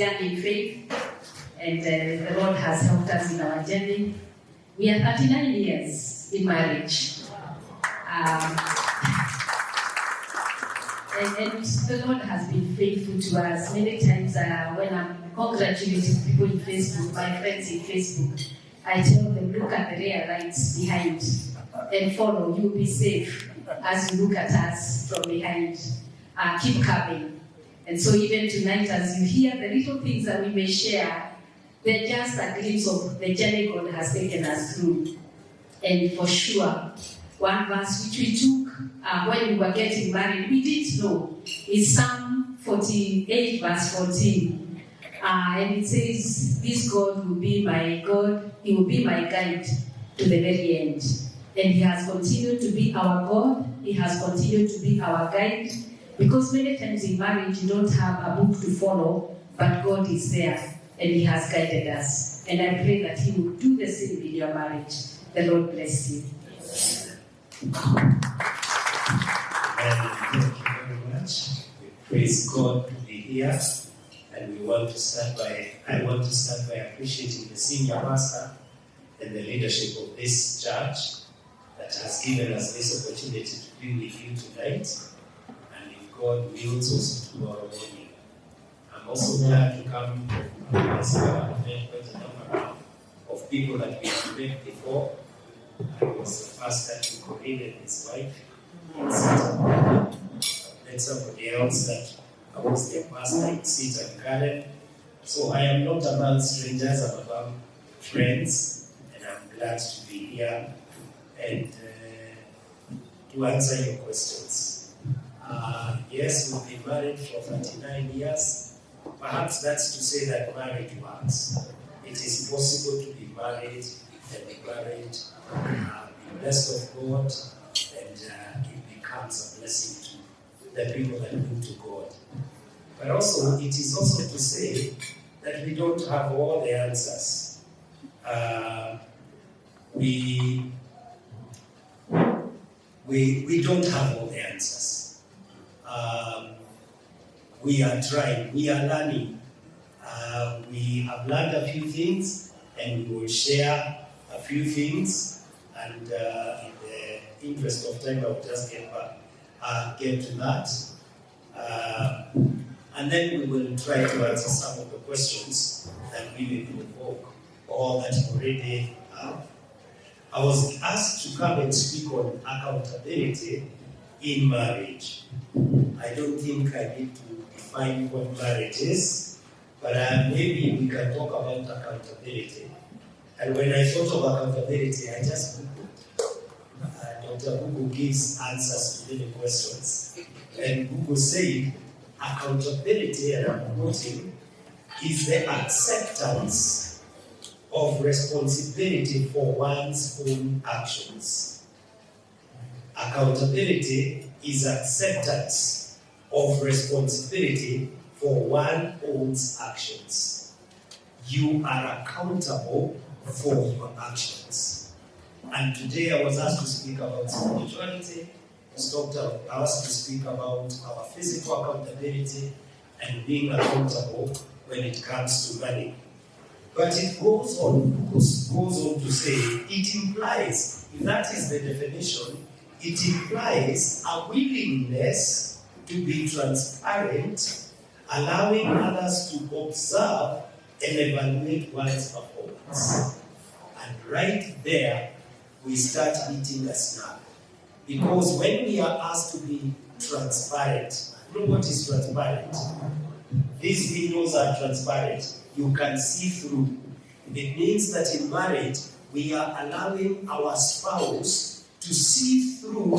young in faith, and uh, the Lord has helped us in our journey. We are 39 years in marriage. Um, and, and the Lord has been faithful to us. Many times uh, when I'm congratulating people in Facebook, my friends in Facebook, I tell them, look at the rear lights behind and follow. You'll be safe as you look at us from behind. Uh, keep coming. And so even tonight, as you hear the little things that we may share, they're just a glimpse of the journey God has taken us through. And for sure, one verse which we took uh, when we were getting married, we didn't know, is Psalm 48, verse 14. Uh, and it says, This God will be my God, He will be my guide to the very end. And He has continued to be our God, He has continued to be our guide. Because many times in marriage, you don't have a book to follow, but God is there and He has guided us. And I pray that He will do the same in your marriage. The Lord bless you. And thank you very much. We praise God to be here. And we want to start by, I want to start by appreciating the senior pastor and the leadership of this church that has given us this opportunity to be with you tonight. God wills, also tomorrow morning. I'm also glad to come as a quite a number of people that we have met before. I was the first to Corinne and his wife. Then somebody else that I was their pastor in Seat and Karen. So I am not among strangers, I'm among friends, and I'm glad to be here and uh, to answer your questions. Uh, yes, we've been married for 39 years. Perhaps that's to say that marriage works. It is possible to be married and be married, uh, be blessed of God, and uh, it becomes a blessing to the people that look to God. But also, it is also to say that we don't have all the answers. Uh, we, we, we don't have all the answers. Um, we are trying, we are learning. Uh, we have learned a few things and we will share a few things. And uh, in the interest of time, I will just get back, uh, get to that. Uh, and then we will try to answer some of the questions that we may provoke or that already have. I was asked to come and speak on accountability in marriage. I don't think I need to define what marriage is, but uh, maybe we can talk about accountability. And when I thought of accountability, I just Googled. Uh, Dr. Google gives answers to many questions. And Google said, accountability, and I'm quoting, is the acceptance of responsibility for one's own actions. Accountability is acceptance of responsibility for one's own actions. You are accountable for your actions. And today I was asked to speak about spirituality, Dr. asked to speak about our physical accountability and being accountable when it comes to money. But it goes on, goes on to say, it implies, that is the definition, it implies a willingness to be transparent, allowing others to observe and evaluate one's performance. And right there, we start eating a snap. Because when we are asked to be transparent, you know what is transparent? These windows are transparent. You can see through. It means that in marriage, we are allowing our spouse to see through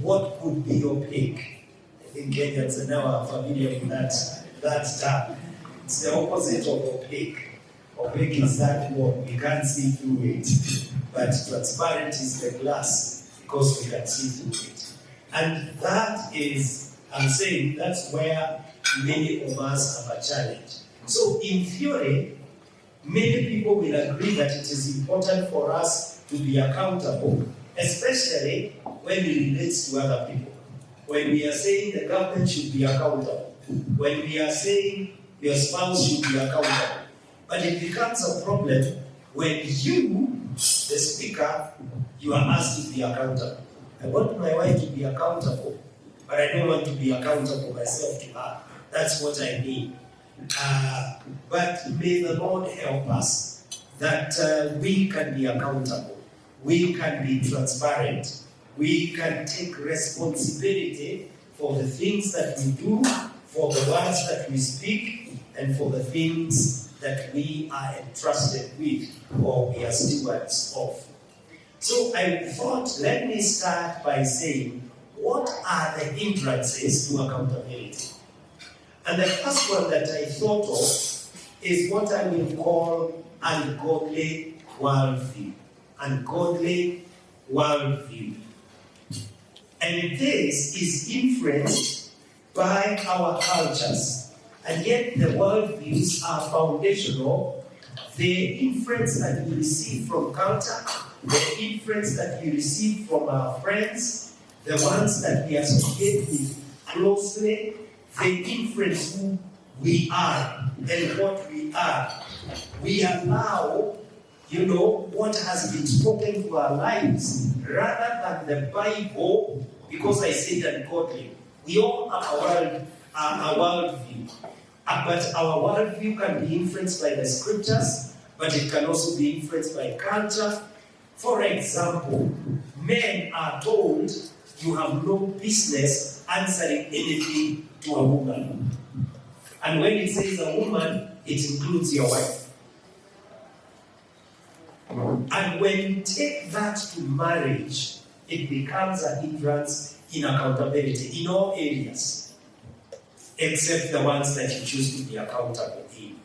what could be opaque. I think Kenyans are now familiar with that, that term. It's the opposite of opaque. Opaque is that what we can't see through it. But transparent is the glass because we can see through it. And that is, I'm saying, that's where many of us have a challenge. So, in theory, many people will agree that it is important for us to be accountable, especially when it relates to other people. when we are saying the government should be accountable, when we are saying your spouse should be accountable. But it becomes a problem when you, the speaker, you are asked to be accountable. I want my wife to be accountable, but I don't want to be accountable myself to her. That's what I mean. Uh, but may the Lord help us that uh, we can be accountable, we can be transparent, we can take responsibility for the things that we do, for the words that we speak, and for the things that we are entrusted with or we are stewards of. So I thought, let me start by saying, what are the hindrances to accountability? And the first one that I thought of is what I will call ungodly worldview. Ungodly worldview. And this is influenced by our cultures. And yet the worldviews are foundational. The influence that we receive from culture, the influence that we receive from our friends, the ones that we associate with closely, they influence who we are and what we are. We allow, you know, what has been spoken to our lives rather than the Bible, because I said ungodly. We all have a world, uh, a worldview. Uh, but our worldview can be influenced by the scriptures, but it can also be influenced by culture. For example, men are told you have no business answering anything to a woman. And when it says a woman, it includes your wife. And when you take that to marriage, it becomes a hindrance in accountability in all areas, except the ones that you choose to be accountable in.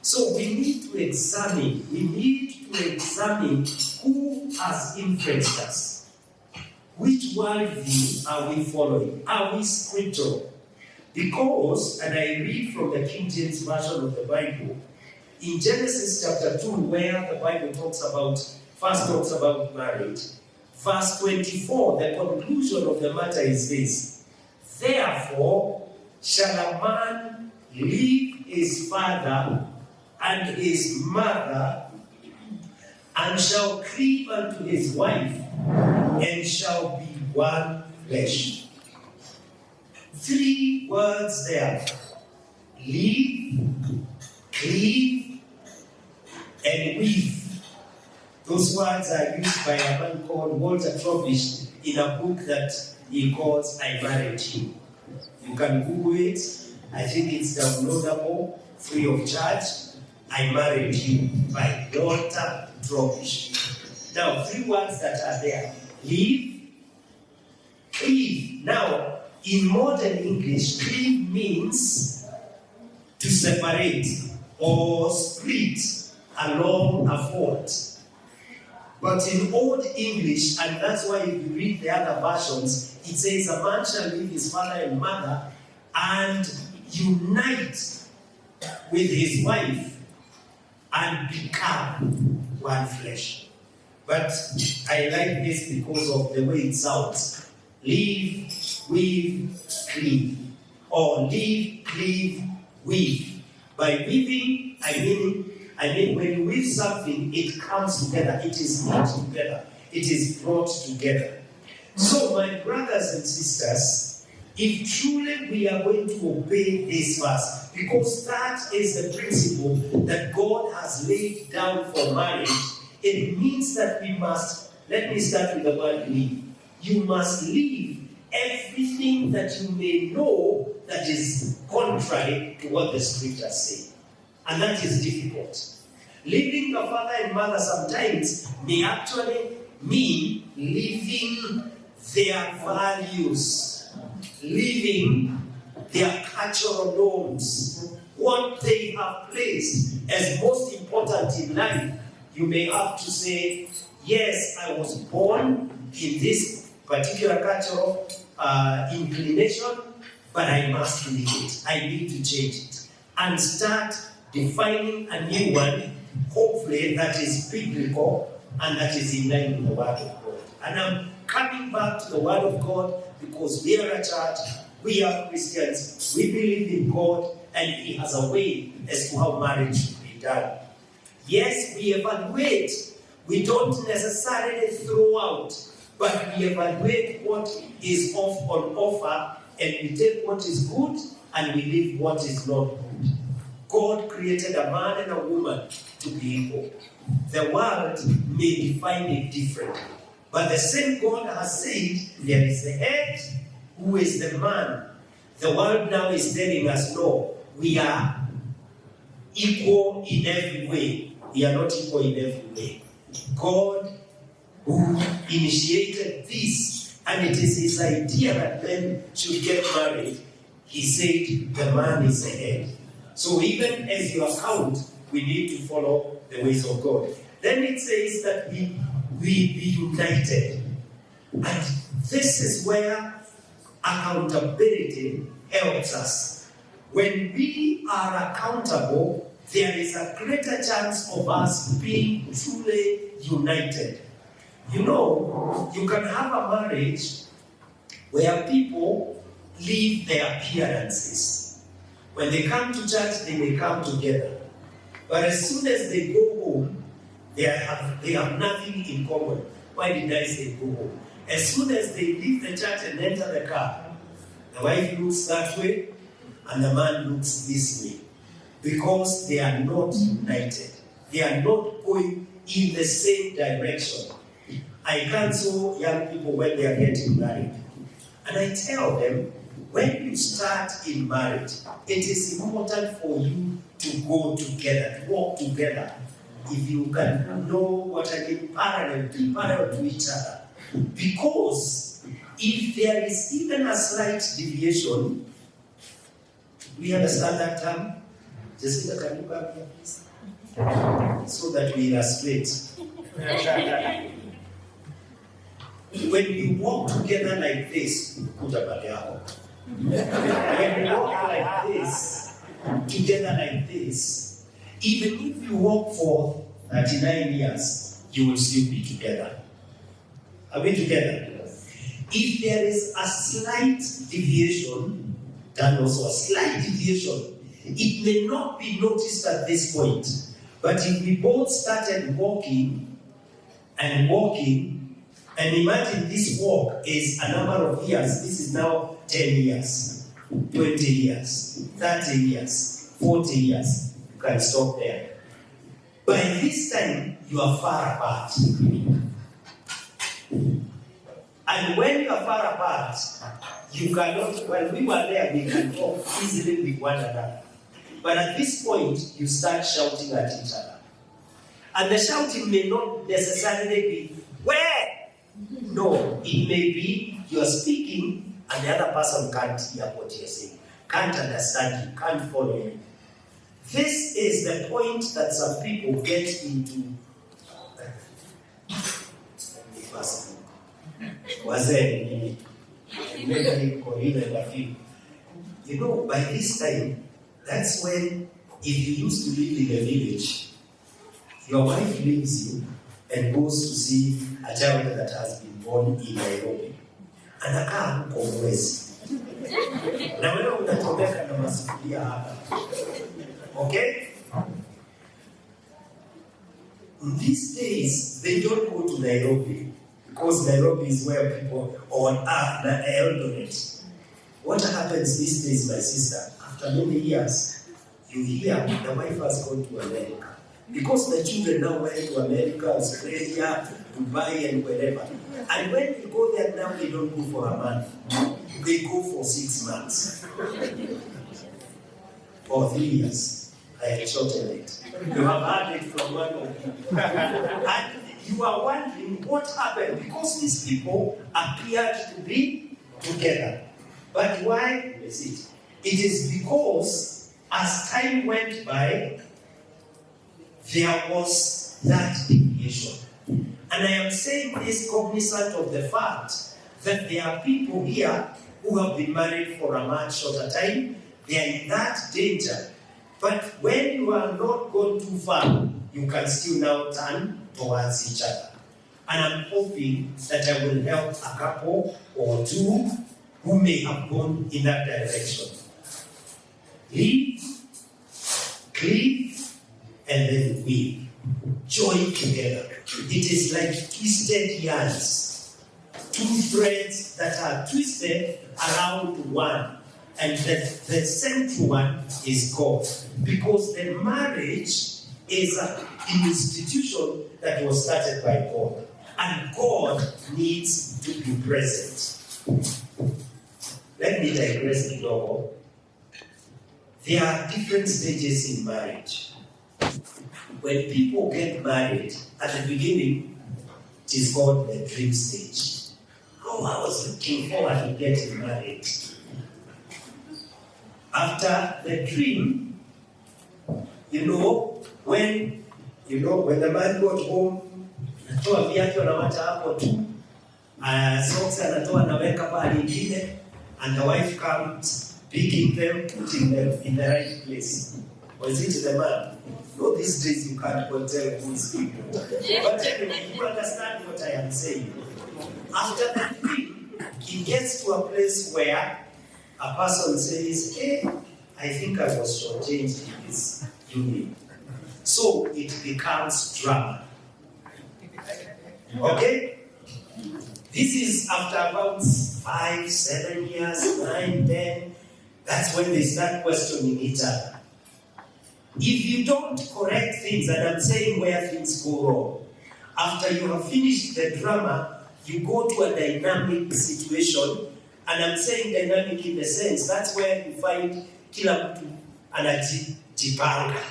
So we need to examine, we need to examine who has influenced us. Which worldview are we following? Are we scriptural? Because, and I read from the King James Version of the Bible, in Genesis chapter 2, where the Bible talks about, first talks about marriage, verse 24, the conclusion of the matter is this Therefore, shall a man leave his father and his mother, and shall cleave unto his wife, and shall be one flesh. Three words there leave, cleave, and weave. Those words are used by a man called Walter Trobisch in a book that he calls I Married You. You can Google it. I think it's downloadable, free of charge. I Married You by Walter Trobisch. Now, three words that are there leave, cleave. Now, in modern English, cleave means to separate or split along a fault. But in Old English, and that's why if you read the other versions, it says a man shall leave his father and mother and unite with his wife and become one flesh. But I like this because of the way it sounds. Leave, weave, cleave. Or leave, cleave, weave. By weaving, I mean I mean, when you weave something, it comes together, it is knit together, it is brought together. So, my brothers and sisters, if truly we are going to obey this verse, because that is the principle that God has laid down for marriage, it means that we must, let me start with the word leave. You must leave everything that you may know that is contrary to what the scriptures say. And that is difficult. Leaving the father and mother sometimes may actually mean leaving their values, leaving their cultural norms, what they have placed as most important in life. You may have to say, Yes, I was born in this particular cultural uh, inclination, but I must leave it. I need to change it. And start defining a new one, hopefully that is biblical and that is in line with the Word of God. And I'm coming back to the Word of God because we are a church, we are Christians, we believe in God, and He has a way as to how marriage should be done. Yes, we evaluate. We don't necessarily throw out, but we evaluate what is off on offer and we take what is good and we leave what is not good. God created a man and a woman to be equal. The world may define it differently. But the same God has said there is the head who is the man. The world now is telling us no, we are equal in every way. We are not equal in every way. God, who initiated this, and it is his idea that men should get married, he said the man is the head. So even as you account, we need to follow the ways of God. Then it says that we, we be united. And this is where accountability helps us. When we are accountable, there is a greater chance of us being truly united. You know, you can have a marriage where people leave their appearances. When they come to church, they may come together. But as soon as they go home, they have, they have nothing in common. Why did I say go home? As soon as they leave the church and enter the car, the wife looks that way and the man looks this way. Because they are not united. They are not going in the same direction. I counsel young people when they are getting married. And I tell them, when you start in marriage, it is important for you to go together, to walk together. If you can know what I mean, parallel, be parallel to each other. Because if there is even a slight deviation, we understand that term? Jessica, can you come here, please? So that we illustrate. when you walk together like this, pale yako. When you walk like this, together like this, even if you walk for 39 years, you will still be together. Are we together? If there is a slight deviation, then also a slight deviation, it may not be noticed at this point. But if we both started walking and walking, and imagine this walk is a number of years, this is now 10 years, 20 years, 30 years, 40 years, you can stop there. By this time, you are far apart. And when you are far apart, you cannot, when we were there, we can talk easily with one another. But at this point, you start shouting at each other. And the shouting may not necessarily be? No, it may be you're speaking and the other person can't hear what you're saying, can't understand you, can't follow you. This is the point that some people get into. Rafiki. You know, by this time, that's when, if you used to live in a village, your wife leaves you and goes to see a child that has been born in Nairobi. Anakaa huko mwezi. Na wewe unachomeka na masufuria hapa. Okay? These days, they don't go to Nairobi because Nairobi is where people on earth, the Eldoret. What happens these days, my sister? After many years, you hear the wife has gone to America. Because the children now went to America, Australia, Dubai, and wherever. And when they go there now, they don't go for a month. They go for six months. Or three years. I had shortened it. You have heard it from one of you. And you are wondering what happened because these people appeared to be together. But why is it? It is because as time went by, there was that deviation. And I am saying this cognizant of the fact that there are people here who have been married for a much shorter time. They are in that danger. But when you are not gone too far, you can still now turn towards each other. And I'm hoping that I will help a couple or two who may have gone in that direction. Leave, cleave, and then we Join together. It is like twisted yarns. Two threads that are twisted around one. And the, the central one is God. Because the marriage is an institution that was started by God. And God needs to be present. Let me digress a little. There are different stages in marriage. When people get married, at the beginning, it is called the dream stage. Oh, I was looking forward to getting married. After the dream, you know, when you know when the man got home, natoa viatu anawacha hapo tu, uh, socks anatoa anaweka pale ingine, and the wife comes picking them, putting them in the right place. Was it the man? No, these days you can't tell who is people. But anyway, you understand what I am saying. After dream, he gets to a place where a person says, Hey, I think I was shortchanged in this union. So it becomes drama. Okay? This is after about five, seven years, nine, ten. That's when they start questioning each other. If you don't correct things, and I'm saying where things go wrong, after you have finished the drama, you go to a dynamic situation, and I'm saying dynamic in the sense that's where you find kila mtu anajipanga.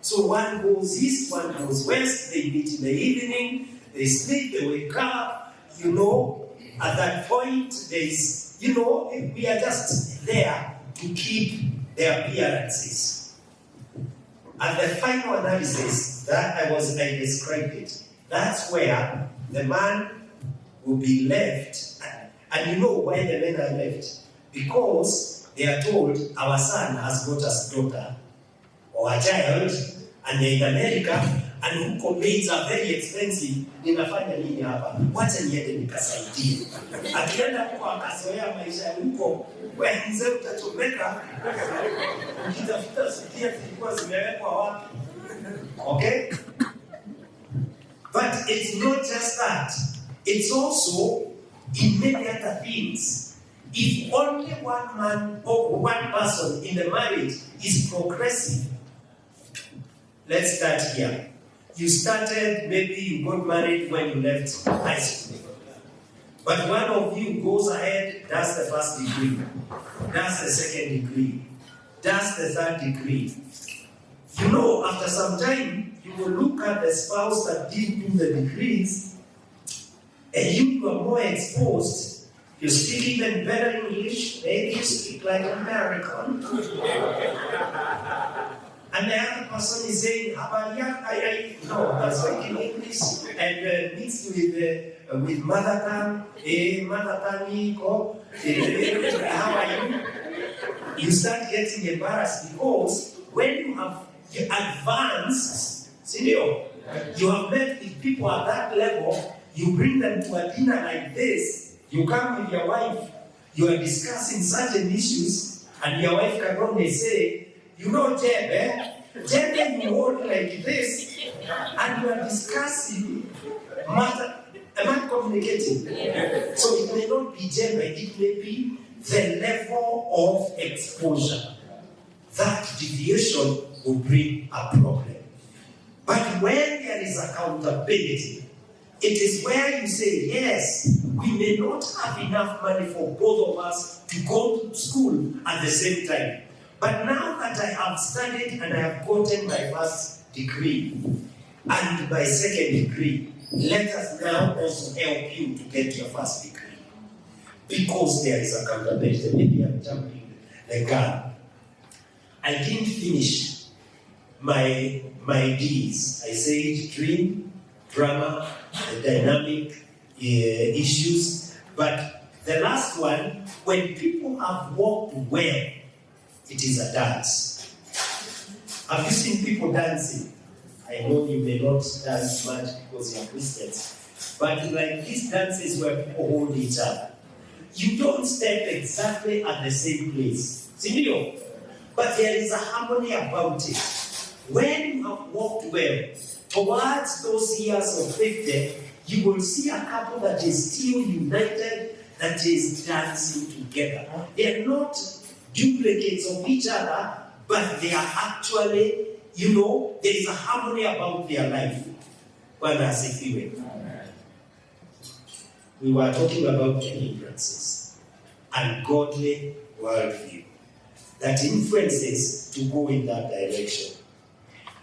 So one goes east, one goes west, they meet in the evening, they sleep, they wake up, you know, at that point, there's, you know, we are just there to keep the appearances. At the final analysis, that I was, I described it, that's where the man will be left. And you know why the men are left? Because they are told, our son has got a daughter or a child, and they're in America, and huko maids are very expensive. Ninafanya nini hapa? Wacha niende nikasaidie. Akienda huko akazoea maisha ya huko, wewe mzee utachomeka. Ukitafuta sufuria zilikuwa zimewekwa wapi? Okay? But it's not just that. It's also in many other things. If only one man or one person in the marriage is progressive, let's start here. You started, maybe you got married when you left high school. But one of you goes ahead, does the first degree, does the second degree, does the third degree. You know, after some time, you will look at the spouse that didn't do the degrees, and you, you are more exposed. You speak even better English, maybe you speak like American. And the other person is saying, Habari yako, I, I, no, I'm speaking English and uh, mixed with, uh, with mother tongue, eh, mother tongue, iko, eh, how are you? You start getting embarrassed because when you have you advanced, senior, you have met with people at that level, you bring them to a dinner like this, you come with your wife, you are discussing certain issues, and your wife can only say, you know, Jeb, eh? Jeb, you hold like this, and you are discussing matter. Am I communicating? So it may not be Jeb, it may be the level of exposure. That deviation will bring a problem. But when there is accountability, it is where you say, yes, we may not have enough money for both of us to go to school at the same time. But now that I have studied and I have gotten my first degree and my second degree, let us now also help you to get your first degree. Because there is accountability. Maybe I'm jumping the gun. I didn't finish my my D's. I said dream, drama, dynamic uh, issues. But the last one, when people have walked well, it is a dance. Have you seen people dancing? I know you may not dance much because you are Christians. but like these dances where people hold each other. You don't step exactly at the same place. Sindio? But there is a harmony about it. When you have walked well towards those years of 50, you will see a couple that is still united, that is dancing together. They are not duplicates of each other, but they are actually, you know, there is a harmony about their life. Bwana asifiwe. We were talking about hindrances, ungodly worldview that influences to go in that direction.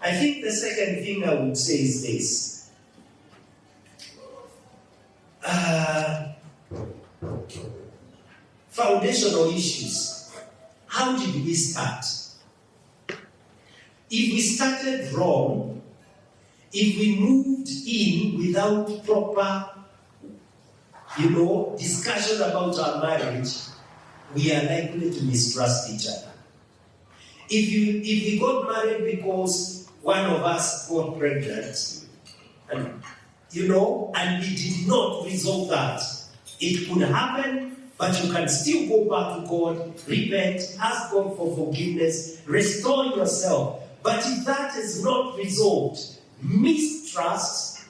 I think the second thing I would say is this. Uh, foundational issues. How did we start? If we started wrong, if we moved in without proper, you know, discussion about our marriage, we are likely to mistrust each other. If you if we got married because one of us got pregnant, and you know, and we did not resolve that, it could happen, but you can still go back to God, repent, ask God for forgiveness, restore yourself. But if that is not resolved, mistrust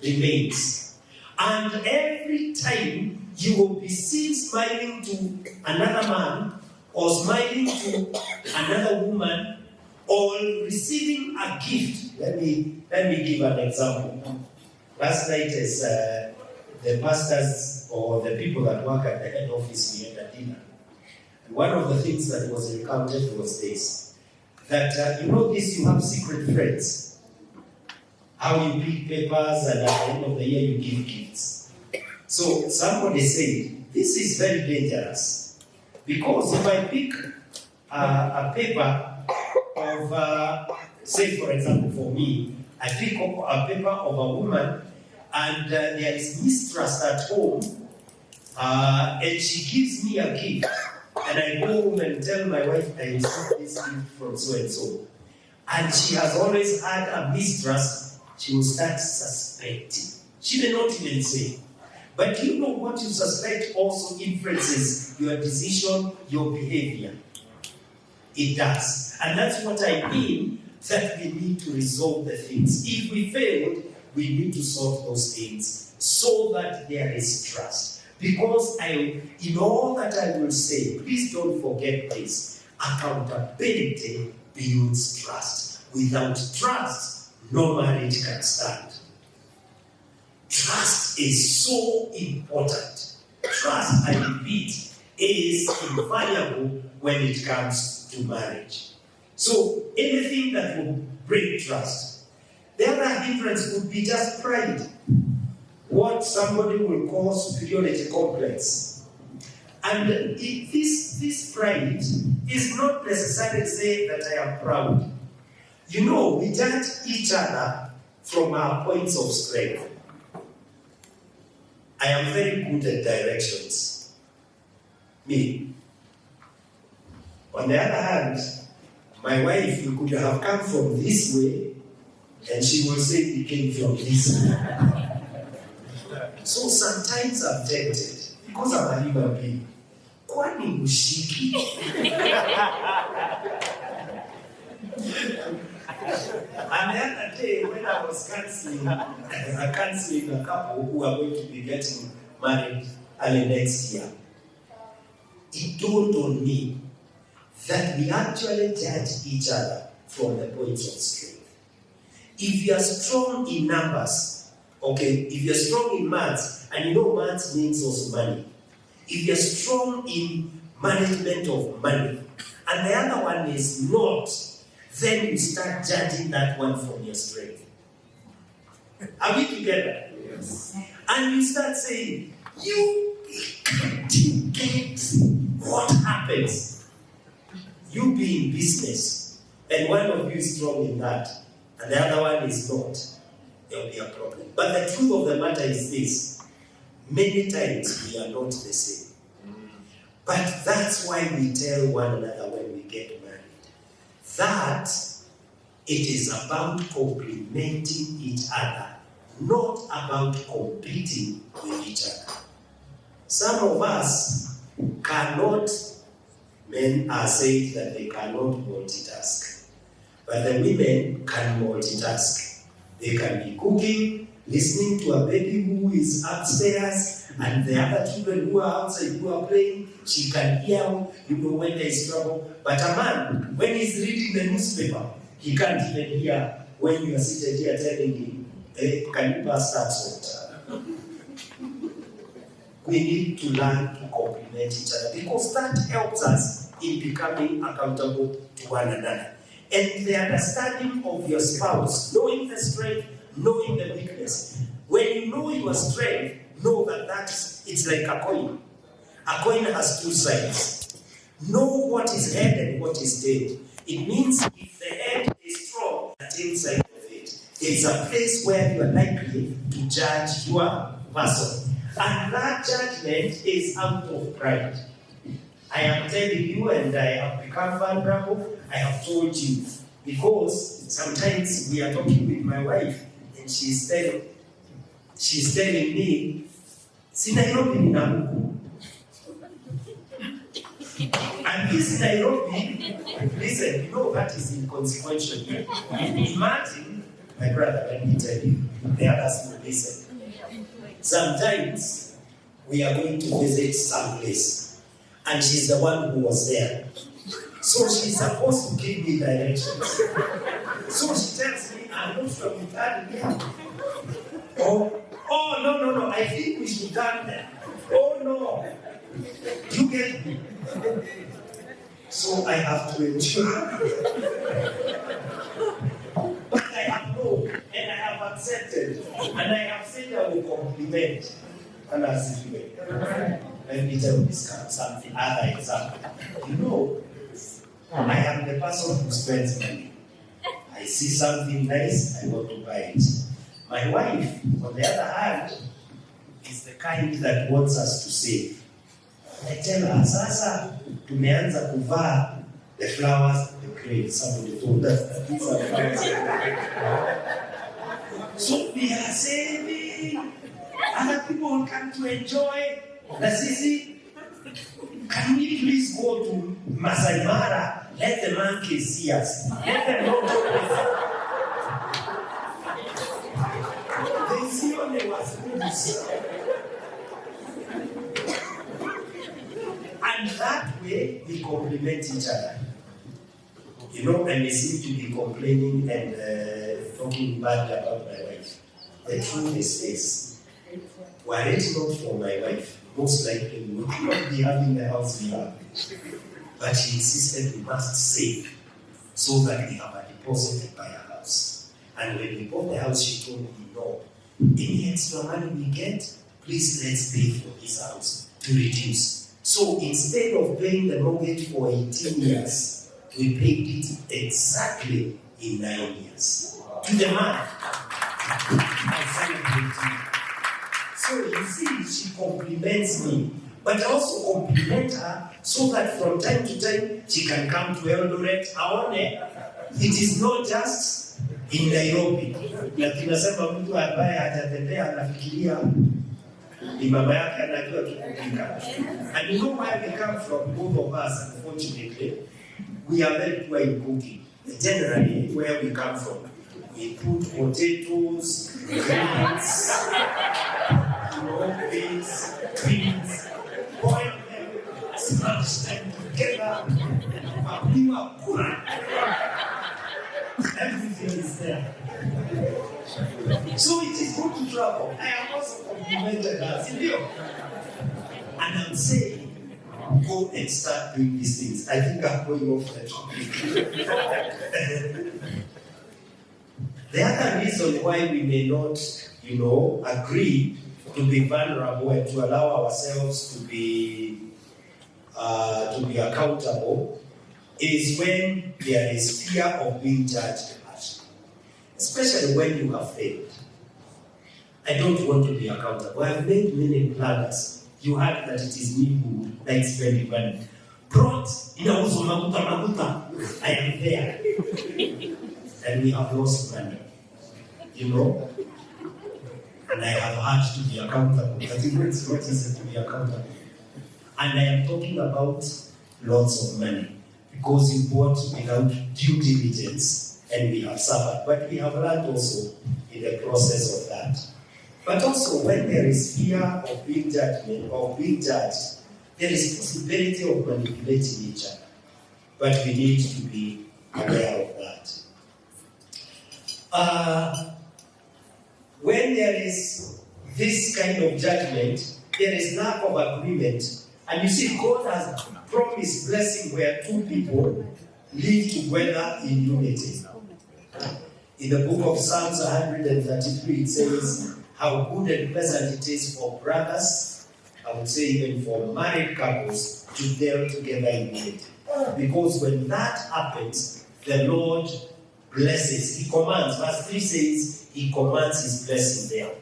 remains. And every time you will be seen smiling to another man or smiling to another woman or receiving a gift. Let me let me give an example. Last night, as uh, the pastors or the people that work at the head office, we had a dinner. And one of the things that was recounted was this: that uh, you know this, you have secret friends. How you pick papers, and at the end of the year you give gifts. So somebody said, this is very dangerous because if I pick uh, a paper of, uh, say for example for me, I pick up a paper of a woman and uh, there is mistrust at home uh, and she gives me a gift and I go home and tell my wife I received this gift from so and so and she has always had a mistrust, she will start suspecting. She may not even say, but you know what you suspect also influences your decision, your behavior. It does. And that's what I mean that we need to resolve the things. If we failed, we need to solve those things so that there is trust. Because I, in all that I will say, please don't forget this accountability builds trust. Without trust, no marriage can stand. Trust is so important. Trust, I repeat, is invaluable when it comes to marriage. So, anything that will break trust. The other hindrance would be just pride. What somebody will call superiority complex. And it, this, this pride is not necessarily saying that I am proud. You know, we judge each other from our points of strength. I am very good at directions. Me. On the other hand, my wife you could have come from this way, and she will say we came from this way. So sometimes I'm tempted, because I'm a human being. Kwani ushiki? And the other day, when I was counseling, uh, counseling a couple who are going to be getting married early next year, it dawned on me that we actually judge each other from the points of strength. If you are strong in numbers, okay, if you're strong in maths, and you know maths means also money. If you're strong in management of money, and the other one is not, then you start judging that one from your strength. Are we together? Yes. And you start saying, you can't get what happens. You be in business, and one of you is strong in that, and the other one is not. There will be a problem. But the truth of the matter is this many times we are not the same. But that's why we tell one another when we get married that it is about complementing each other, not about competing with each other. Some of us cannot, men are saying that they cannot multitask. But the women can multitask. They can be cooking, listening to a baby who is upstairs, and the other children who are outside who are playing. She can hear, you know, when there is trouble. But a man, when he's reading the newspaper, he can't even hear when you are seated here telling him, hey, can you pass that salt? We need to learn to complement each other because that helps us in becoming accountable to one another. And the understanding of your spouse, knowing the strength, knowing the weakness. When you know your strength, know that that's it's like a coin. A coin has two sides. Know what is head and what is tail. It means if the head is strong, the tail side of it, it's a place where you are likely to judge your person. And that judgment is out of pride. I am telling you, and I have become vulnerable. I have told you because sometimes we are talking with my wife, and she's telling, she's telling me, si Nairobi ni Namuku. And this Nairobi, listen, you know that is inconsequential. Imagine, my brother, let me tell you, the others will listen. Sometimes we are going to visit some place, and she's the one who was there. So she's supposed to give me directions. So she tells me, I'm not sure we turn here. Oh, oh no, no, no, I think we should turn there. Oh no. You get me? So I have to ensure. but I have known and I have accepted and I have said I will compliment and as if me tell you this something, other example. You know, I am the person who spends money. I see something nice, I want to buy it. My wife, on the other hand, is the kind that wants us to save. I tell her, sasa tumeanza kuvaa the flowers, the cranes. Somebody told us that these are flowers. so we are saving. Other people will come to enjoy. Na sisi, can we please go to Masai Mara? Let the monkeys see us. Let them know They see only what's good. And that way, we complement each other. You know, and we seem to be complaining and uh, talking bad about my wife. The truth is this. Were it not for my wife, most likely would not be having the house have. But she insisted we must save so that we have a deposit to buy a house. And when we bought the house, she told me, no, any extra money we get, please let's pay for this house to reduce. So instead of paying the mortgage for 18 years, we paid it exactly in nine years. To the man. So you see, she compliments me, but I also compliment her so that from time to time she can come to Eldoret. Aone, it is not just in Nairobi. Na tunasema mtu ambaye hajatembea anafikiria ni mama yake anajua tu kupika. And you know where we come from, both of us, unfortunately, we are very poor in cooking. Generally, where we come from, we put potatoes, beans, you know, beans, boil them, smash them together, mapiwa kura. Everything is there. So it is good to travel. I have also complimented her. Sindio? And I'm saying, go and start doing these things. I think I'm going off the topic. Uh, the other reason why we may not, you know, agree to be vulnerable and to allow ourselves to be uh, to be accountable is when there is fear of being judged harshly, especially when you have failed. I don't want to be accountable. I've made many planners. You heard that it is me who likes spending money. Brought inauzwa maguta maguta. I am there. and we have lost money. You know? And I have had to be accountable. But you know it's not easy to be accountable. And I am talking about lots of money because you bought without due diligence and we have suffered. But we have learned also in the process of that. But also when there is fear of being judgment or being judged, there is possibility of manipulating each other. But we need to be aware of that. Uh, when there is this kind of judgment, there is lack of agreement. And you see, God has promised blessing where two people live together in unity. In the book of Psalms 133, it says, How good and pleasant it is for brothers, I would say even for married couples, to dwell together in unity. Because when that happens, the Lord blesses. He commands. Verse 3 says, He commands His blessing there.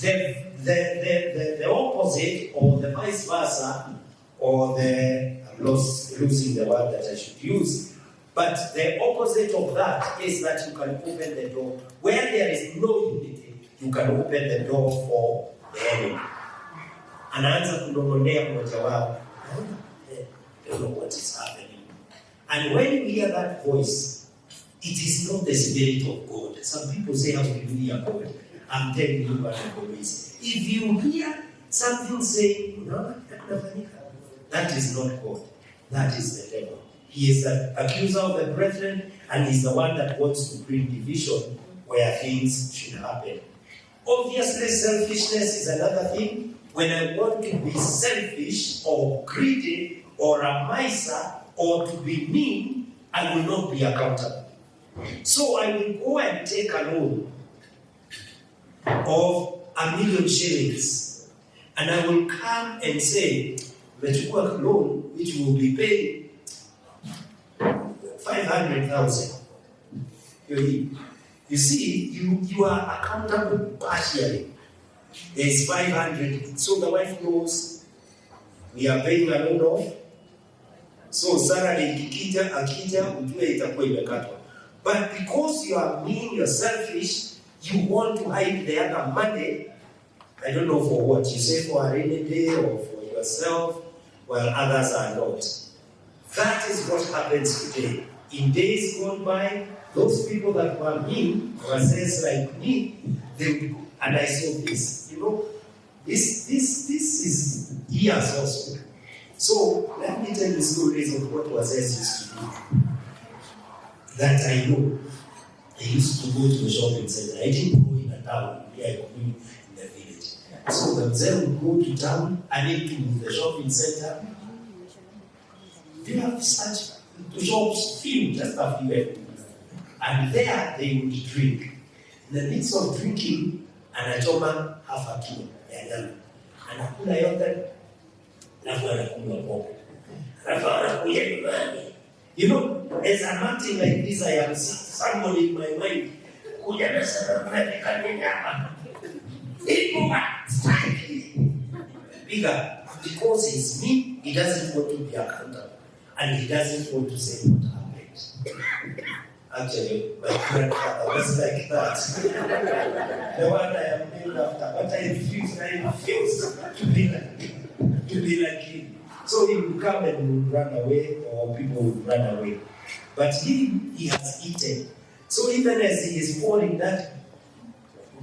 The, the, the, the, the opposite, or the vice versa, or the, I'm lost, losing the word that I should use, but the opposite of that is that you can open the door. Where there is no unity, you can open the door for the enemy. Anaanza kunong'onea mmoja wao. "Eh, I don't know what is happening. And when you hear that voice, it is not the spirit of God. Some people say, Hallelujah, God. I'm telling you what God is. If you hear something saying, "Unaona that is not God. That is the devil. He is the accuser of the brethren, and he's the one that wants to bring division where things should happen. Obviously, selfishness is another thing. When I want to be selfish or greedy or a miser or to be mean, I will not be accountable. So I will go and take a loan of a million shillings, and I will come and say, "Umechukua loan which will be paid 500,000. You see, you, you are accountable partially. There is 500. So the wife knows we are paying a loan off. So salary ikikija akija ujue itakuwa imekatwa. But because you are mean, you're selfish, you want to hide the other money. I don't know for what. You say for a rainy day or for yourself, while others are not. That is what happens today. In days gone by, those people that were mean, were says like me, they would, and I saw this, you know, this this this is years also. So let me tell you stories of what Wazes used to do. That I know. I used to go to the shopping center. I didn't go in a town, I grew in the village. So the mzee would go to town and into the shopping center. They have such the shops few, just a few. And there they would drink. In the midst of drinking, anachoma half a kilo ya nyama. Anakula yote, alafu anakunywa pombe. Alafu anakuja nyumbani. You know, as I'm acting like this, I am somebody in my mind. Kuja strike. Bigger. Because it's me, he doesn't want to be accountable. And he doesn't want to say what happened. Actually, my grandfather was like that. the one I am named after, but I refuse, I refuse to be like to be like him. So he would come and run away, or people would run away. But he, he has eaten. So even as he is pouring that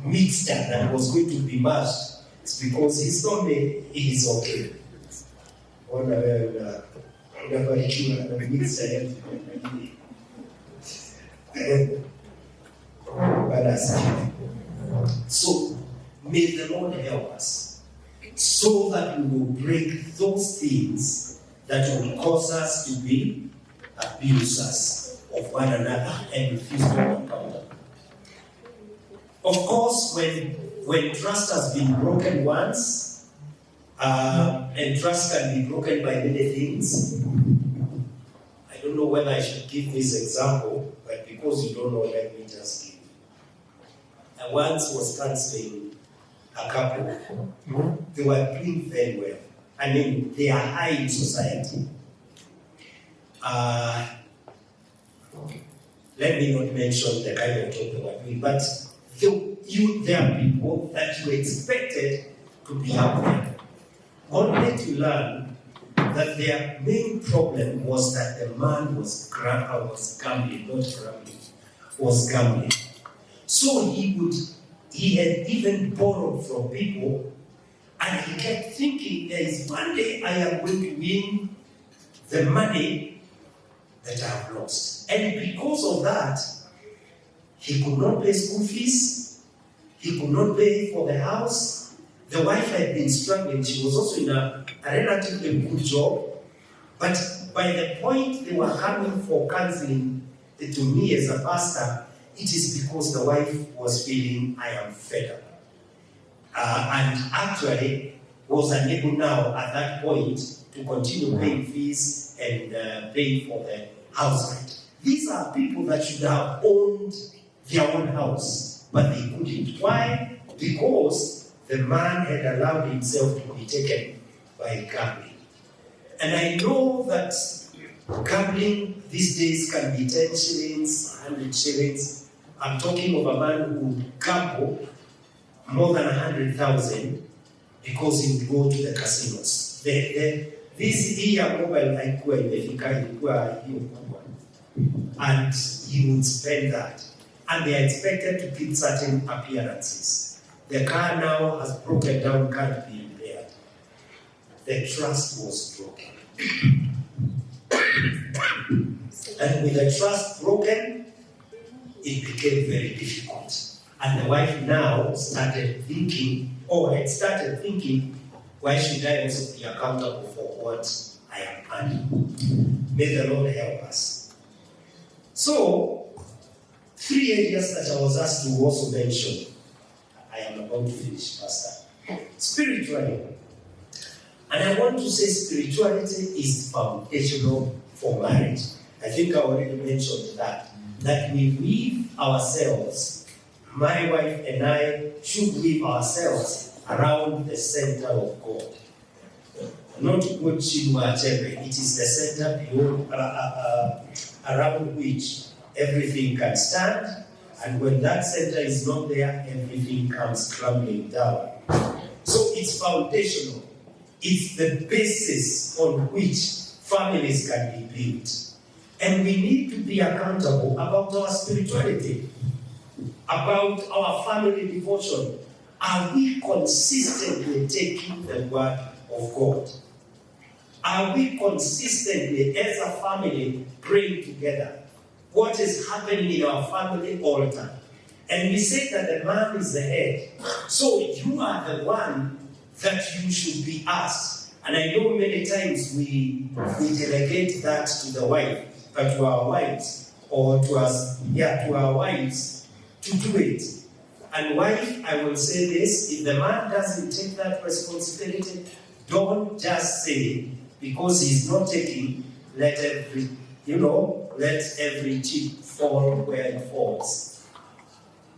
mixture that was going to be mashed, it's because his stomach is okay. So may the Lord help us so that we will break those things that will cause us to be abusers of one another and refuse to accountable. Of course, when when trust has been broken once, uh, and trust can be broken by many things. I don't know whether I should give this example, but because you don't know, let me just give. I once was counseling a couple. They were doing very well. I mean, they are high in society. Uh, let me not mention the kind of job they were doing, but the, you, there are people that you expected to be out there, only to learn that their main problem was that the man was, was gambling, not gambling, was gambling. So he would, he had even borrowed from people, and he kept thinking, there is one day I am going to win the money that I have lost. And because of that, he could not pay school fees, he could not pay for the house. The wife had been struggling, she was also in a, a relatively good job. But by the point they were coming for counseling to me as a pastor, it is because the wife was feeling, I am fed up. Uh, and actually was unable now at that point to continue paying fees and uh, paying for the house rent. These are people that should have owned their own house, but they couldn't. Why? Because the man had allowed himself to be taken by gambling. And I know that gambling these days can be 10 shillings, 100 shillings. I'm talking of a man who would gamble more than 100,000 because he would go to the casinos. The, the, this ya mobile kubwa. Uh, and he would spend that. And they are expected to keep certain appearances. The car now has broken down, can't be repaired. The trust was broken. and with the trust broken, it became very difficult. And the wife now started thinking, or had started thinking, why should I also be accountable for what I am earning? May the Lord help us. So, three areas that I was asked to also mention. I am about to finish, Pastor. Spiritually. And I want to say spirituality is foundational for marriage. I think I already mentioned that. That we weave ourselves, my wife and I should weave ourselves around the center of God. Not what Chinua it is the center beyond, uh, uh, uh, around which everything can stand, and when that center is not there, everything comes crumbling down. So it's foundational. It's the basis on which families can be built. And we need to be accountable about our spirituality, about our family devotion. Are we consistently taking the word of God? Are we consistently, as a family, praying together? What is happening in our family altar? And we say that the man is the head. So you are the one that you should be asked. And I know many times we, we delegate that to the wife, to our wives, or to us, yeah, to our wives to do it. And wife, I will say this if the man doesn't take that responsibility, don't just say, because he's not taking, let every, you know, let every chip fall where it falls.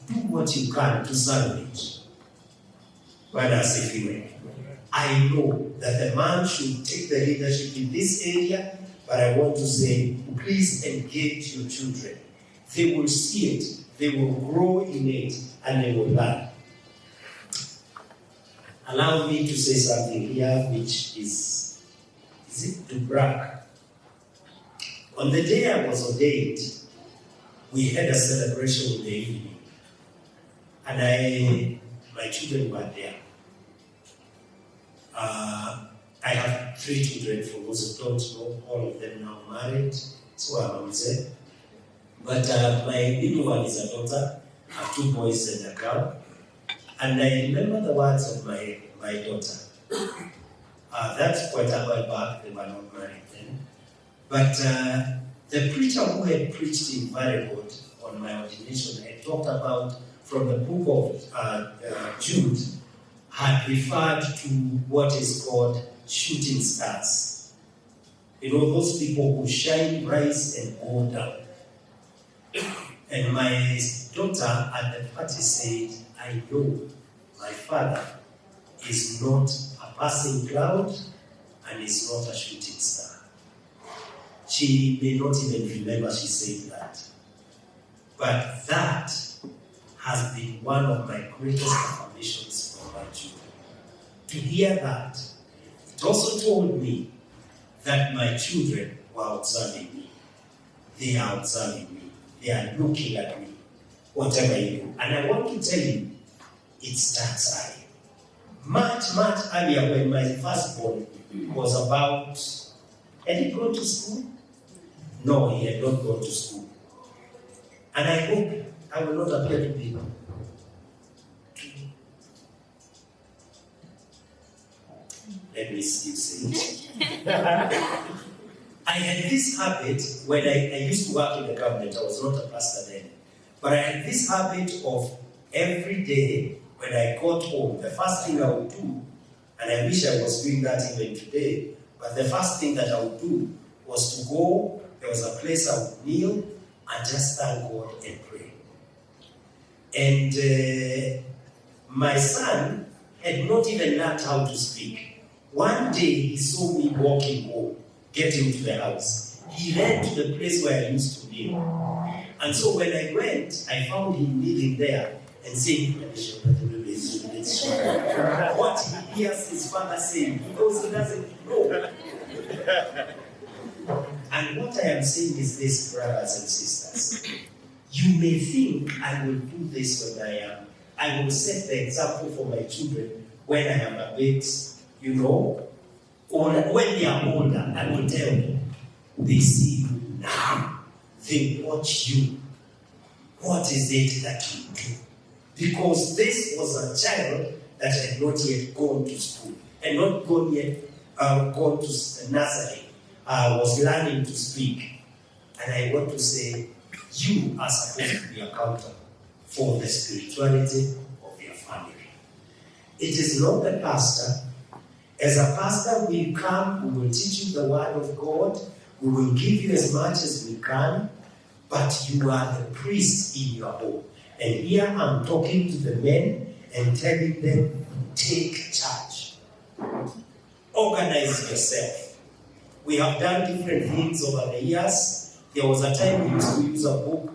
Do what you can to salvage. Bwana asifiwe. I know that the man should take the leadership in this area, but I want to say, please engage your children. They will see it, they will grow in it, and they will learn. Allow me to say something here, which is, is it to brag? On the day I was ordained, we had a celebration in the evening, and I, my children were there. Uh, I have three children, who don't know, all of them now married, so I'm mzee. But uh, my little one is a daughter, I have two boys and a girl. And I remember the words of my, my daughter. Uh, that's quite a while back, they were not married then. But uh, the preacher who had preached in Varigold on my ordination had talked about from the book of uh, uh, Jude, had referred to what is called shooting stars. You know, those people who shine, rise, and go down. And my daughter at the party said, I know my father is not a passing cloud and is not a shooting star. She may not even remember she said that. But that has been one of my greatest affirmations for my children. To hear that, it also told me that my children were observing me. They are observing me. They are looking at me, whatever you do. And I want to tell you, it starts early. Much, much earlier when my firstborn was about, had he gone to school? No, he had not gone to school. And I hope I will not appear to be let me still say it. I had this habit when I, I used to work in the government, I was not a pastor then, but I had this habit of every day when I got home, the first thing I would do, and I wish I was doing that even today, but the first thing that I would do was to go, there was a place I would kneel and just thank God and pray. And uh, my son had not even learned how to speak. One day he saw me walking home, getting to the house. He ran to the place where I used to live. And so when I went, I found him living there and saying, what he hears his father saying because he doesn't know. And what I am saying is this, brothers and sisters. You may think I will do this when I am. I will set the example for my children when I am a bit, you know, when they are older. I will tell them. They see you now. They watch you. What is it that you do? Because this was a child that had not yet gone to school and not gone yet uh, gone to nursery, uh, was learning to speak. And I want to say, you are supposed to be accountable for the spirituality of your family. It is not the pastor. As a pastor, we come, we will teach you the word of God, we will give you as much as we can, but you are the priest in your home. And here I'm talking to the men and telling them, take charge. Organize yourself. We have done different things over the years. There was a time we used to use a book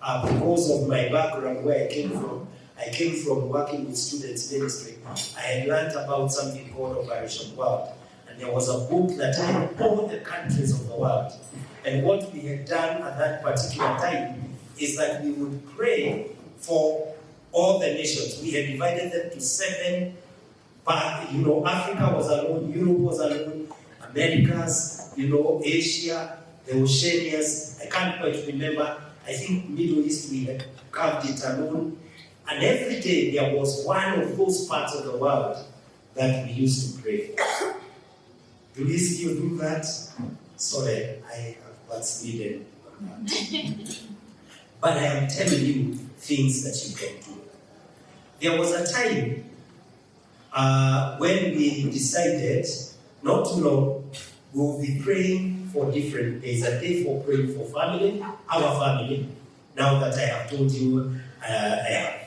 uh, because of my background where I came from. I came from working with students ministry. I had learned about something called Operation World. And there was a book that had all the countries of the world. And what we had done at that particular time is that we would pray for all the nations. We had divided them to seven but you know, Africa was alone, Europe was alone, Americas, you know, Asia, the Oceanias. I can't quite remember. I think Middle East we had carved it alone. And every day there was one of those parts of the world that we used to pray for. Do we still do that? Sorry, I have on that. but I am telling you things that you can do. There was a time uh, when we decided not too long, we'll be praying for different days. A day for praying for family, our family. Now that I have told you, uh, I have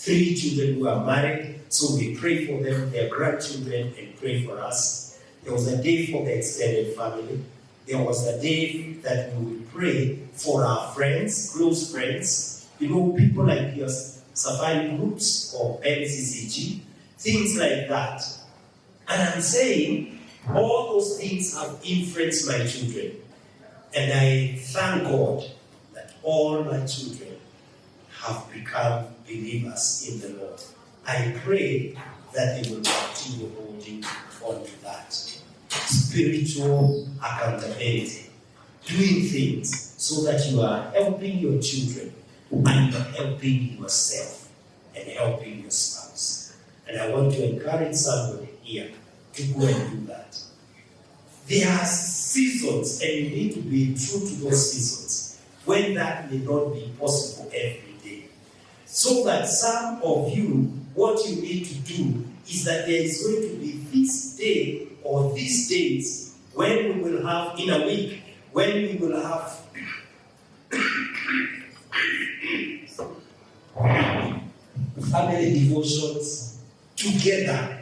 three children who are married, so we pray for them, their grandchildren, and pray for us. There was a day for the extended family. There was a day that we would pray for our friends, close friends, you know, people like yours safari groups or MCCG, things like that. And I'm saying all those things have influenced my children. And I thank God that all my children have become believers in the Lord. I pray that they will continue holding on to that. Spiritual accountability. Doing things so that you are helping your children and you're helping yourself and helping your spouse. And I want to encourage somebody here to go and do that. There are seasons, and you need to be true to those seasons, when that may not be possible every. So that some of you, what you need to do is that there is going to be this day or these days when we will have, in a week, when we will have family devotions together.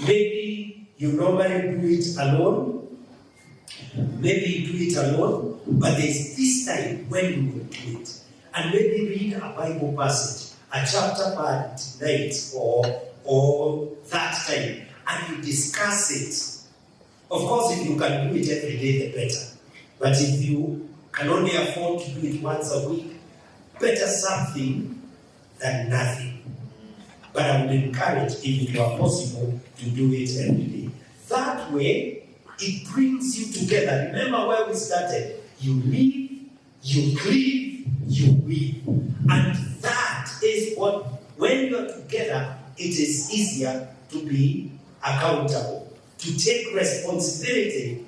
Maybe you normally do it alone, maybe you do it alone, but there's this time when you will do it. and maybe read a Bible passage, a chapter per night or, or that time, and you discuss it. Of course, if you can do it every day, the better. But if you can only afford to do it once a week, better something than nothing. But I would encourage, if it were possible, to do it every day. That way, it brings you together. Remember where we started. You live, you cleave, you weep. And that is what, when you're together, it is easier to be accountable, to take responsibility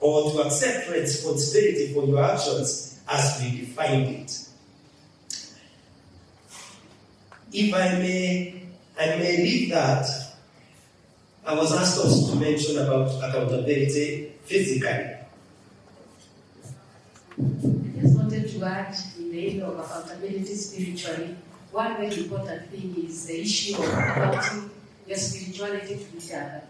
or to accept responsibility for your actions as we defined it. If I may, I may leave that. I was asked also to mention about accountability physically. I just wanted to add the area of accountability spiritually, one very important thing is the issue of accounting your spirituality to each other.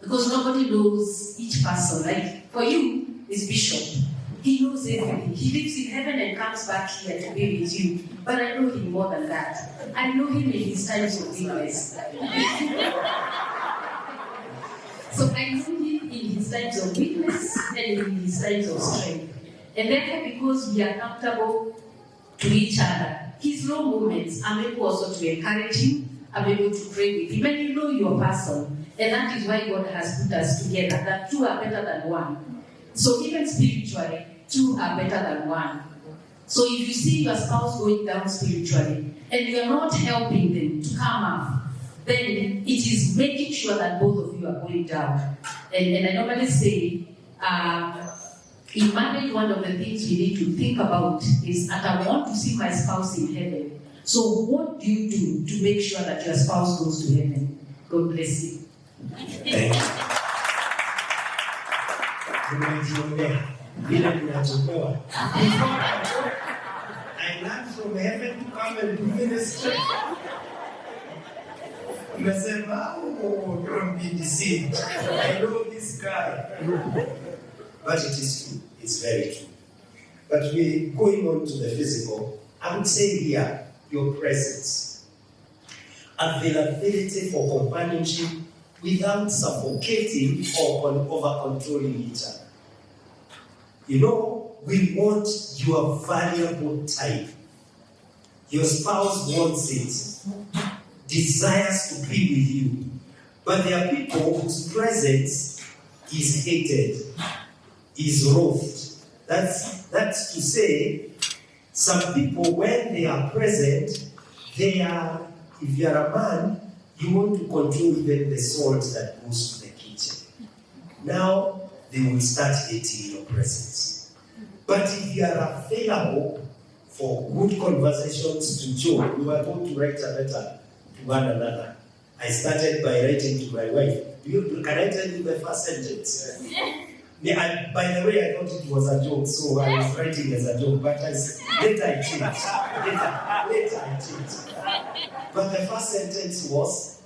Because nobody knows each person. Like for you, is Bishop. He knows everything. He lives in heaven and comes back here to be with you. But I know him more than that. I know him in his times of weakness. so I know him in his times of weakness and in his times of strength. And therefore, because we are comfortable to each other, his low moments, I'm able also to encourage him. I'm able to pray with him. And you know your person. And that is why God has put us together, that two are better than one. So even spiritually, two are better than one. So if you see your spouse going down spiritually and you're not helping them to come up, then it is making sure that both of you are going down. And, and I normally say, uh, in marriage, one of the things we need to think about is that I want to see my spouse in heaven. So what do you do to make sure that your spouse goes to heaven? God bless you. Thank you. Nimejionea vile ninatolewa. I learned from heaven to come and do ministry. Umesema, oh, don't be deceived. I know this guy. But it is true. It's very true. But we going on to the physical, I would say here, your presence. Availability for companionship without suffocating or con- over controlling each other. You know, we want your valuable time. Your spouse wants it, desires to be with you. But there are people whose presence is hated, is wroth. That's, that's to say, some people, when they are present, they are, if you are a man, you want to control even the salt that goes to the kitchen. Now, they will start hating your presence. But if you are available for good conversations to joke, you are going to write a letter to one another. I started by writing to my wife. You, can I tell you the first sentence? Yeah, I, by the way, I thought it was a joke, so I was writing as a joke, but later I changed. Later, later I changed. But the first sentence was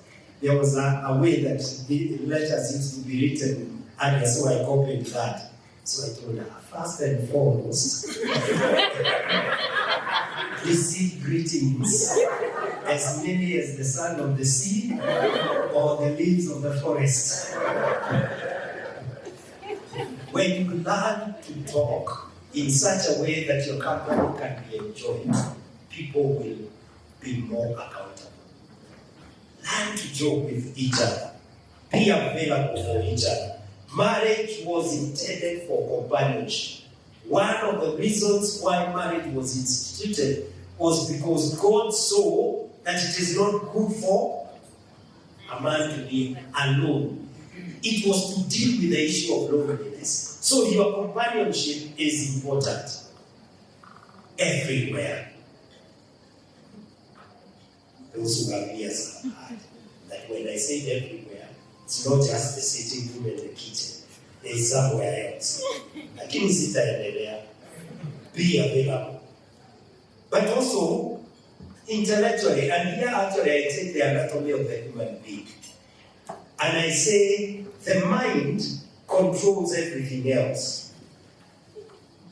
there was a, a way that the letters used to be written and so I copied that. So I told her, first and foremost, receive greetings as many as the sun of the sea or the leaves of the forest. When you learn to talk in such a way that your company can be enjoyed, people will be more accountable. Learn to joke with each other. Be available for each other. Marriage was intended for companionship. One of the reasons why marriage was instituted was because God saw that it is not good for a man to be alone. It was to deal with the issue of loneliness. So your companionship is important everywhere. Those who have ears have heard that when I say everywhere, it's not just the sitting room and the kitchen. There is somewhere else. Lakini sitaendelea. Be available. But also intellectually, and here actually I take the anatomy of the human being. And I say the mind controls everything else.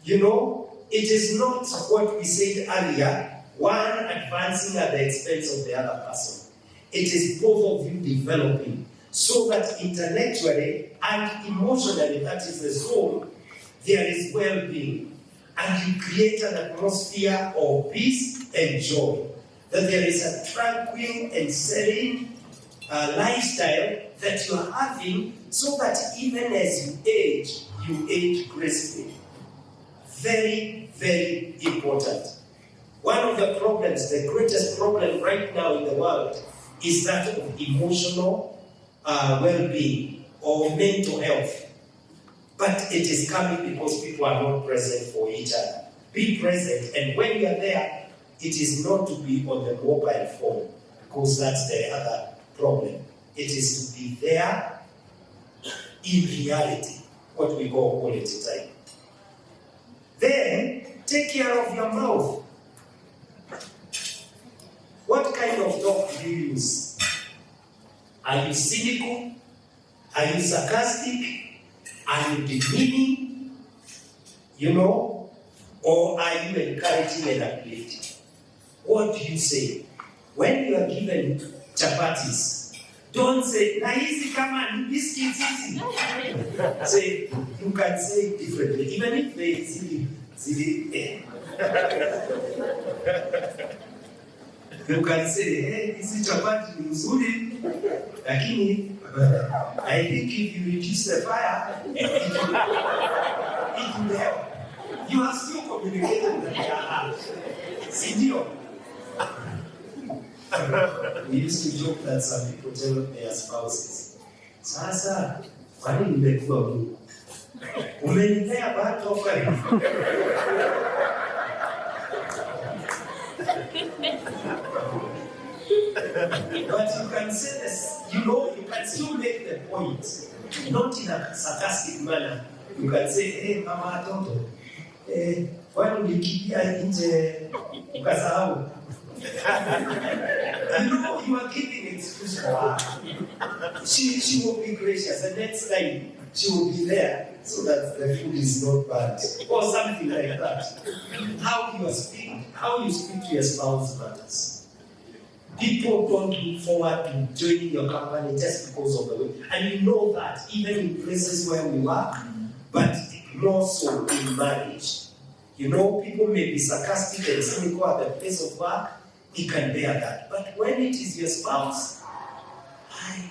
You know, it is not what we said earlier, one advancing at the expense of the other person. It is both of you developing so that intellectually and emotionally, that is the soul, there is well being. And you create an atmosphere of peace and joy. That there is a tranquil and serene uh, lifestyle that you are having so that even as you age, you age gracefully. Very, very important. One of the problems, the greatest problem right now in the world, is that of emotional uh, well being or mental health. But it is coming because people are not present for each other. Be present, and when you are there, it is not to be on the mobile phone because that's the other problem. It is to be there in reality, what we call quality time. Then take care of your mouth. What kind of talk do you use? Are you cynical? Are you sarcastic? Are you demeaning? You know? Or are you encouraging and uplifting? What do you say? When you are given chapatis, don't say, na hizi kama ni biscuits hizi. Say, you can say it differently, even if they zili, zili, eh. You can say, hey, hizi chapati ni nzuri, lakini I think if you reduce the fire, it will, help. You are still communicating with their heart. Si ndio? We used to joke that some people tell their spouses, sasa kwani nimekuwa Mungu? Umenipea back offering. But you can say this, you know, you can still make the point, not in a sarcastic manner. You can say, hey, mama watoto, eh, kwani ulikimbia nje ukasahau? You know, you are giving excuse for her. She, she will be gracious, and next time she will be there so that the food is not bad, or something like that. How you speak, how you speak to your spouse matters. People don't look forward to joining your company just because of the way. And you know that even in places where we work, but more so in marriage. You know, people may be sarcastic and cynical at the place of work, he can bear that. But when it is your spouse, I,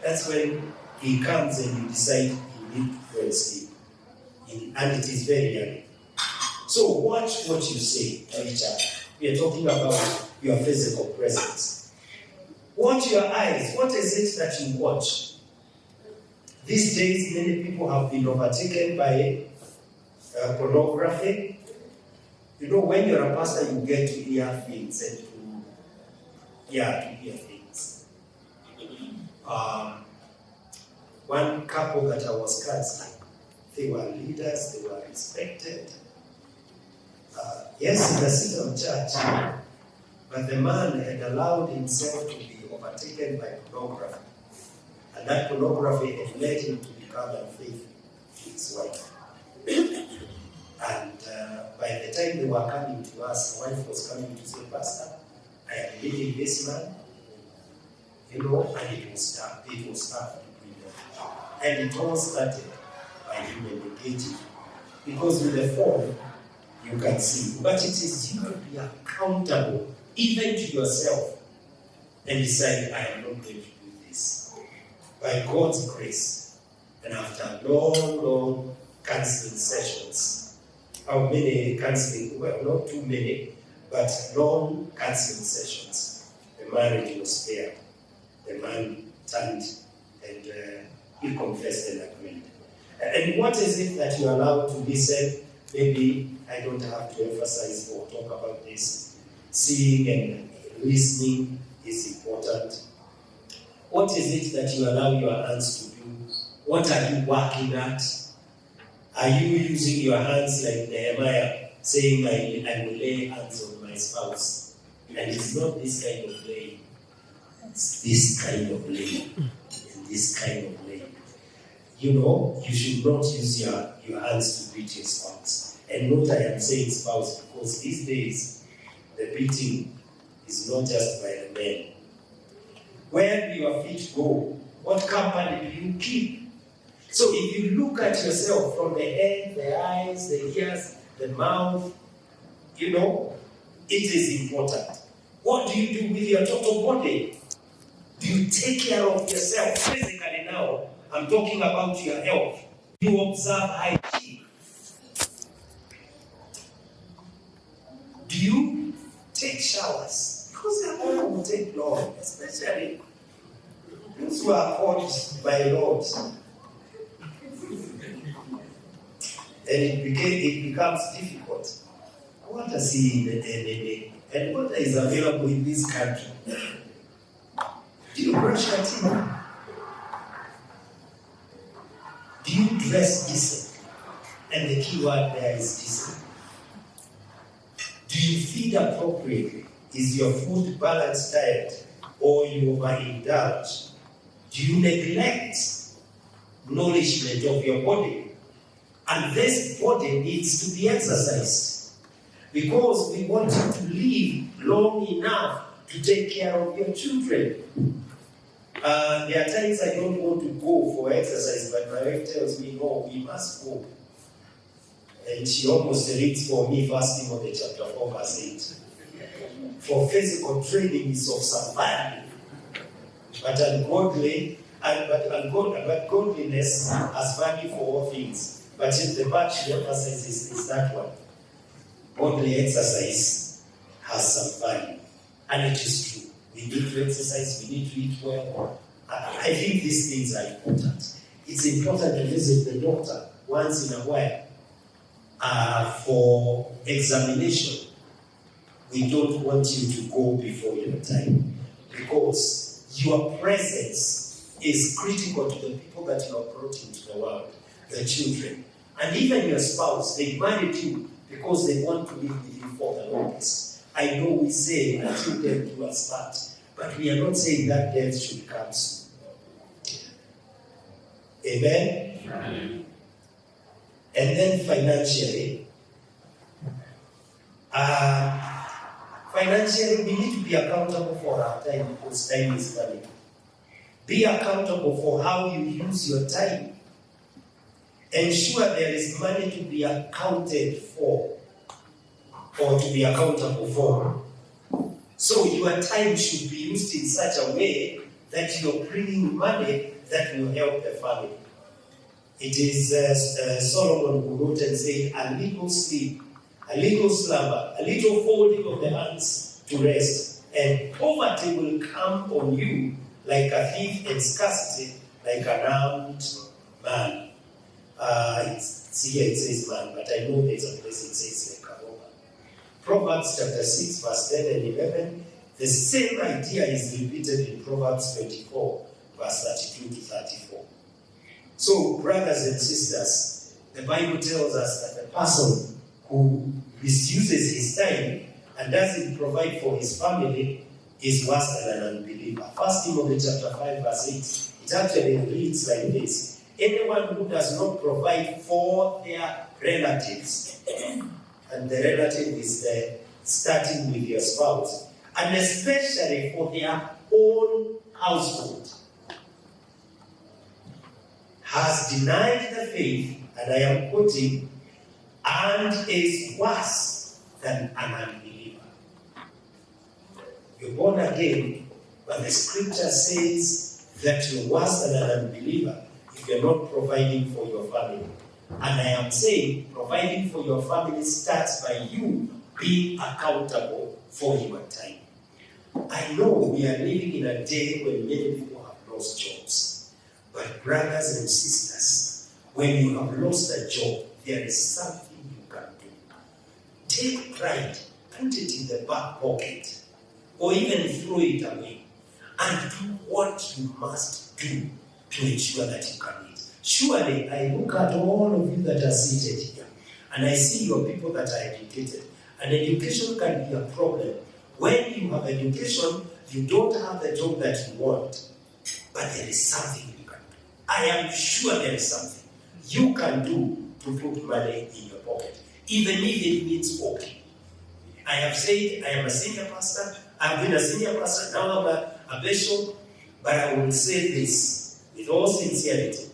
that's when he comes and you decide you need to go and it is very young. So watch what you say to each other. We are talking about your physical presence. Watch your eyes. What is it that you watch? These days, many people have been overtaken by uh, pornography. You know, when you're a pastor, you get to hear things and to, yeah, to hear things. Um, one couple that I was counseling, they were leaders, they were respected. Uh, yes, in the seat of church, but the man had allowed himself to be overtaken by pornography. And that pornography had led him to become unfaithful to his wife. Uh, by the time they were coming to us, the wife was coming to say, Pastor, I am leaving this man. You know, and it was tough. It was them. And it all started by him engaging. Because with the phone, you can see. But it is you to be accountable even to yourself and decide, I am not going to do this. By God's grace, and after long, long counseling sessions, how many counseling, well, not too many, but long counseling sessions, the marriage was there. The man turned and uh, he confessed and agreed. And what is it that you allow to be said? Maybe I don't have to emphasize or talk about this. Seeing and listening is important. What is it that you allow your hands to do? What are you working at? Are you using your hands like Nehemiah, saying, I, I will lay hands on my spouse? And it's not this kind of laying, it's this kind of laying, and this kind of laying. You know, you should not use your, your hands to beat your spouse. And not I am saying spouse, because these days the beating is not just by the men. Where do your feet go? What company do you keep? So if you look at yourself from the head, the eyes, the ears, the mouth, you know, it is important. What do you do with your total body? Do you take care of yourself physically now? I'm talking about your health. Do you observe hygiene. Do you take showers? Because the oil will take long, especially those who are called by Lord. And it, became, it becomes difficult. What does see in the NNA? And water is available in this country. Do you brush your teeth? Do you dress decent? And the key word there is decent. Do you feed appropriately? Is your food balanced diet or you overindulge? Do you neglect nourishment of your body? And this body needs to be exercised because we want you to live long enough to take care of your children. Uh, there are times I don't want to go for exercise, but my wife tells me, no, we must go. And she almost reads for me First Timothy chapter 4, verse 8. For physical training is of value, but ungodly, but, ungod, but godliness has value for all things. But the part she emphasizes is that one. Godly exercise has some value. And it is true. We need to exercise, we need to eat well. I, I think these things are important. It's important to visit the doctor once in a while uh, for examination. We don't want you to go before your time because your presence is critical to the people that you are brought into the world, the children. And even your spouse, they married you because they want to live with you for the longest. I know we say until death do us part, but we are not saying that death should come soon. Amen? Amen. And then financially, uh, financially, we need to be accountable for our time because time is money. Be accountable for how you use your time. Ensure there is money to be accounted for or to be accountable for. So your time should be used in such a way that you're bringing money that will help the family. It is uh, uh, Solomon who wrote and said, a little sleep, a little slumber, a little folding of the hands to rest, and poverty will come on you like a thief and scarcity like an armed man. Uh, it's, here it says man, but I know there's a place it says like a robber. Proverbs chapter 6, verse 10 and 11. The same idea is repeated in Proverbs 24, verse 32 to 34. So, brothers and sisters, the Bible tells us that the person who misuses his time and doesn't provide for his family is worse than an unbeliever. First Timothy chapter 5, verse 8. It actually reads like this. Anyone who does not provide for their relatives, and the relative is the starting with your spouse, and especially for their own household, has denied the faith, and I am quoting, and is worse than an unbeliever. You're born again, but the scripture says that you're worse than an unbeliever if you're not providing for your family. And I am saying providing for your family starts by you being accountable for your time. I know we are living in a day when many people have lost jobs. But, brothers and sisters, when you have lost a job, there is something you can do. Take pride, put it in the back pocket, or even throw it away, and do what you must do to ensure that you can eat. Surely, I look at all of you that are seated here, and I see your people that are educated. And education can be a problem. When you have education, you don't have the job that you want, but there is something you can do. I am sure there is something you can do to put money in your pocket. even if it means okay. I have said I am a senior pastor, I've been a senior pastor, now I'm a, a bishop, but I will say this with all sincerity.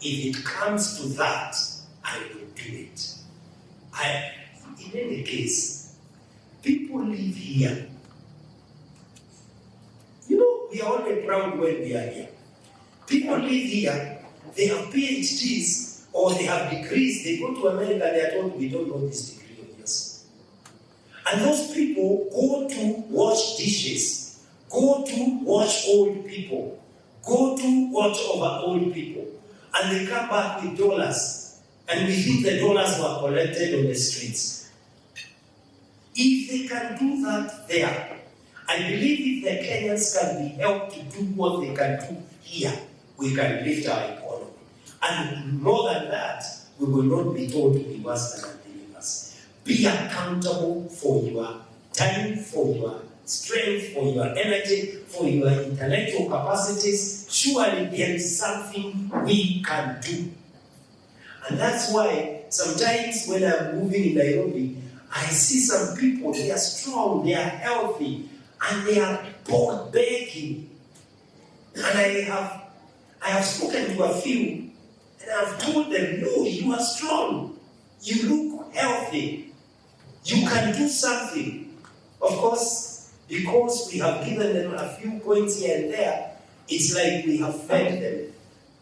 If it comes to that, I will do it. I, in any case, people live here. You know, we are only proud when we are here. People live here, they have PhDs or they have degrees, they go to America, they are told, we don't know this degree of yours. And those people go to wash dishes, go to wash old people, go to watch over old people, and they come back with dollars. And we think the dollars were collected on the streets. If they can do that there, I believe if the Kenyans can be helped to do what they can do here, we can lift our economy. And more than that, we will not be told to be worse than unbelievers. Be accountable for your time, for your strength, for your energy, for your intellectual capacities. Surely there is something we can do. And that's why sometimes when I'm moving in Nairobi, I see some people, they are strong, they are healthy, and they are pork begging. And I have I have spoken to a few and I've told them, no, you are strong. You look healthy. You can do something. Of course, because we have given them a few points here and there, it's like we have fed them,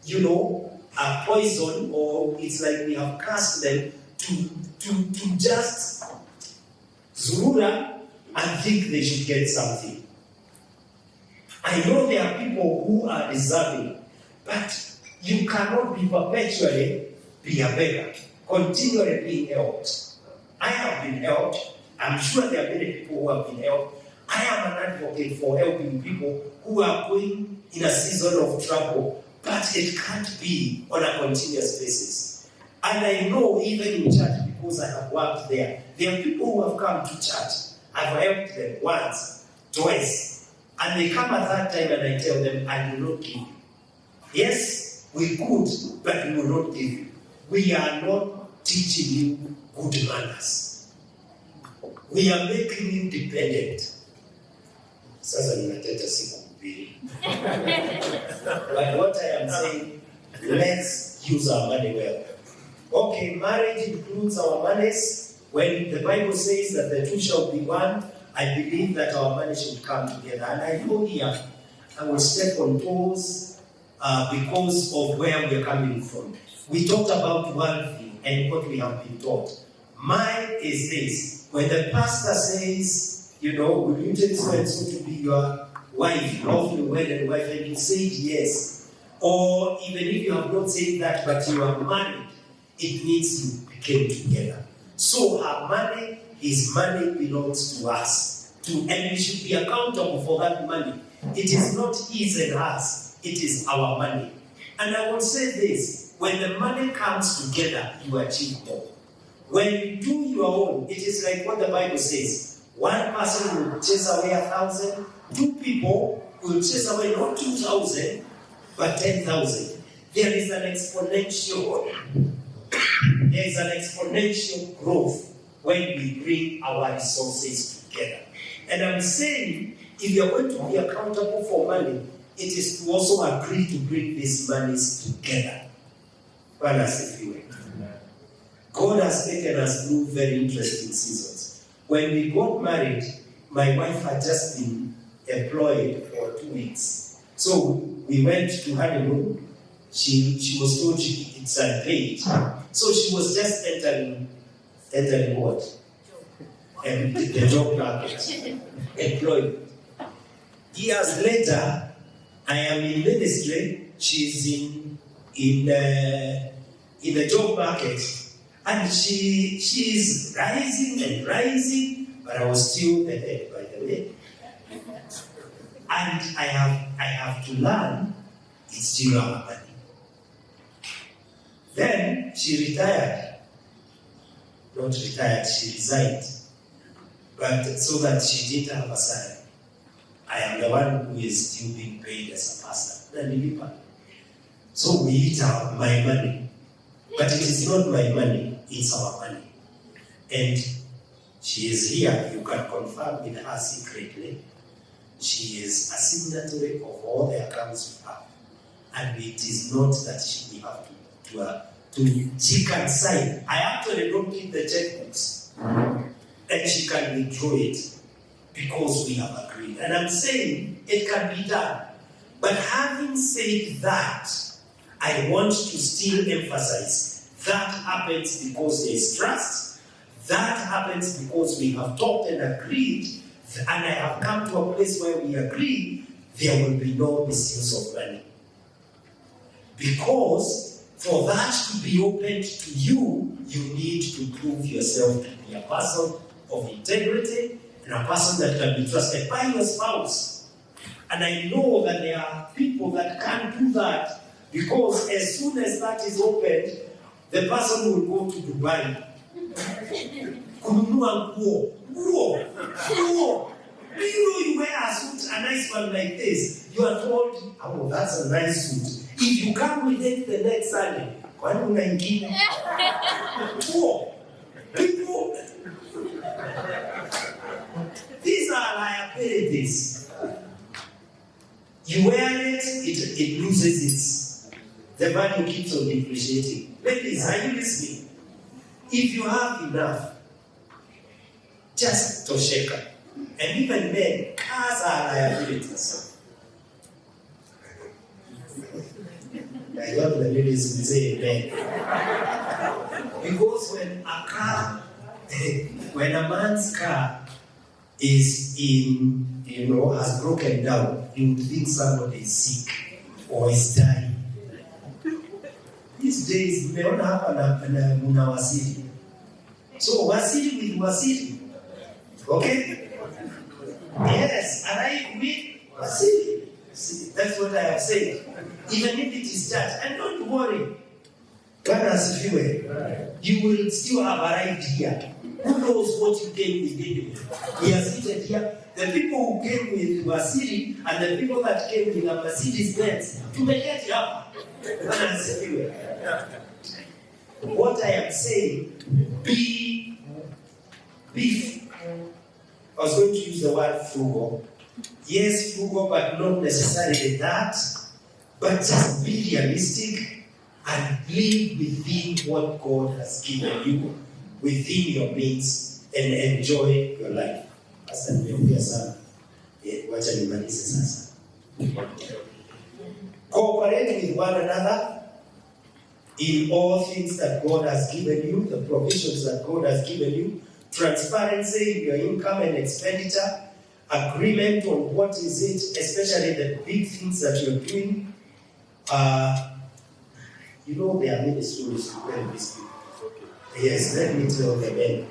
you know, a poison, or it's like we have cast them to, to, to just zurura and think they should get something. I know there are people who are deserving, but you cannot be perpetually be a beggar, continually being helped. I have been helped. I'm sure there are many people who have been helped. I am an advocate for helping people who are going in a season of trouble, but it can't be on a continuous basis. And I know even in church, because I have worked there, there are people who have come to church. I've helped them once, twice, and they come at that time and I tell them, I will not give you. Yes, we could, but we will not give you. We are not teaching you good manners. We are making you dependent. Sasa ninateta sikuhubiri. But what I am saying, let's use our money well. Okay, marriage includes our monies. When the Bible says that the two shall be one, I believe that our money should come together. And I know here, I will step on toes uh, because of where we are coming from. We talked about one thing and what we have been taught. Mine is this when the pastor says, you know, will you take so to be your wife, lawfully wedded wife, and you said yes, or even if you have not said that but you are married, it means you became together. So her money, his money belongs to us. To, and we should be accountable for that money. It is not his and hers, it is our money. And I will say this when the money comes together, you achieve more. When you do your own, it is like what the Bible says one person will chase away a thousand, two people will chase away not two thousand, but ten thousand. There is an exponential there is an exponential growth when we bring our resources together. And I'm saying, if you're going to be accountable for money, it is to also agree to bring these monies together. Bwana asifiwe. God has taken us through very interesting seasons. When we got married, my wife had just been employed for two weeks. So we went to honeymoon. She, she was told she, it's unpaid. So she was just entering, entering what? And the, job market, employed. Years later, I am in ministry. She's in in uh, in the job market, and she she is rising and rising. But I was still the head, by the way. And I have I have to learn. It's still happening. Then she retired. Not retired, she resigned. But so that she didn't have a salary. I am the one who is still being paid as a pastor. So we eat our, my money. But it is not my money, it's our money. And she is here, you can confirm with her secretly. She is a signatory of all the accounts we have. And it is not that she will have to, to, uh, to, she can sign. I actually don't keep the checkbooks. And she can withdraw it because we have agreed. And I'm saying it can be done. But having said that, I want to still emphasize that happens because there is trust. That happens because we have talked and agreed, and I have come to a place where we agree there will be no misuse of money. Because for that to be opened to you, you need to prove yourself to be a person of integrity and a person that can be trusted by your spouse. And I know that there are people that can't do that because as soon as that is opened, the person will go to Dubai. Kununua nguo, nguo, nguo. Do you know you wear a suit, a nice one like this? You are told, oh, that's a nice suit. If you come with it the next Sunday, kwani una ingine? Nguo. People, these are liabilities. You wear it, it, it loses its, the value keeps on depreciating. Ladies, are you listening? If you have enough, just tosheka. And even men, cars are liabilities. I love the ladies who say amen. Because when a car, when a man's car is in, you know, has broken down, you would think somebody is sick or is dying. These days, mmeona hapa na, na muna wasili. So wasili with wasili. Okay? Yes, arrive with wasili. See, that's what I have said. Even if it is church, and don't worry. Bwana asifiwe. You will still have arrived here. Who knows what you came with anyway? has seated here. The people who came with Wasiri and the people that came with a Mercedes Benz, tumeketi hapa. Bwana asifiwe. What I am saying, be, beef. I was going to use the word frugal. Yes, frugal, but not necessarily that. But just be realistic and live within what God has given you, within your means, and enjoy your life. Sasa nimeongea sana. Eh, Wacha nimalize sasa. Cooperate with one another in all things that God has given you, the provisions that God has given you, transparency in your income and expenditure, agreement on what is it, especially the big things that you're doing. Uh, you know, there are many stories to tell these people. Yes, let me tell the men.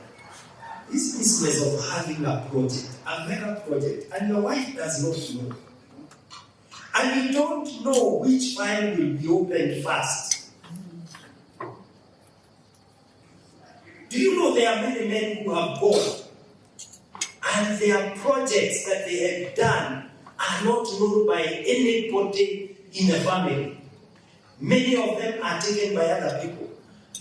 This business of having a project, a mega project, and your wife does not know. And you don't know which file will be opened first. Do you know there are many men who have gone and their projects that they have done are not known by anybody in the family? Many of them are taken by other people.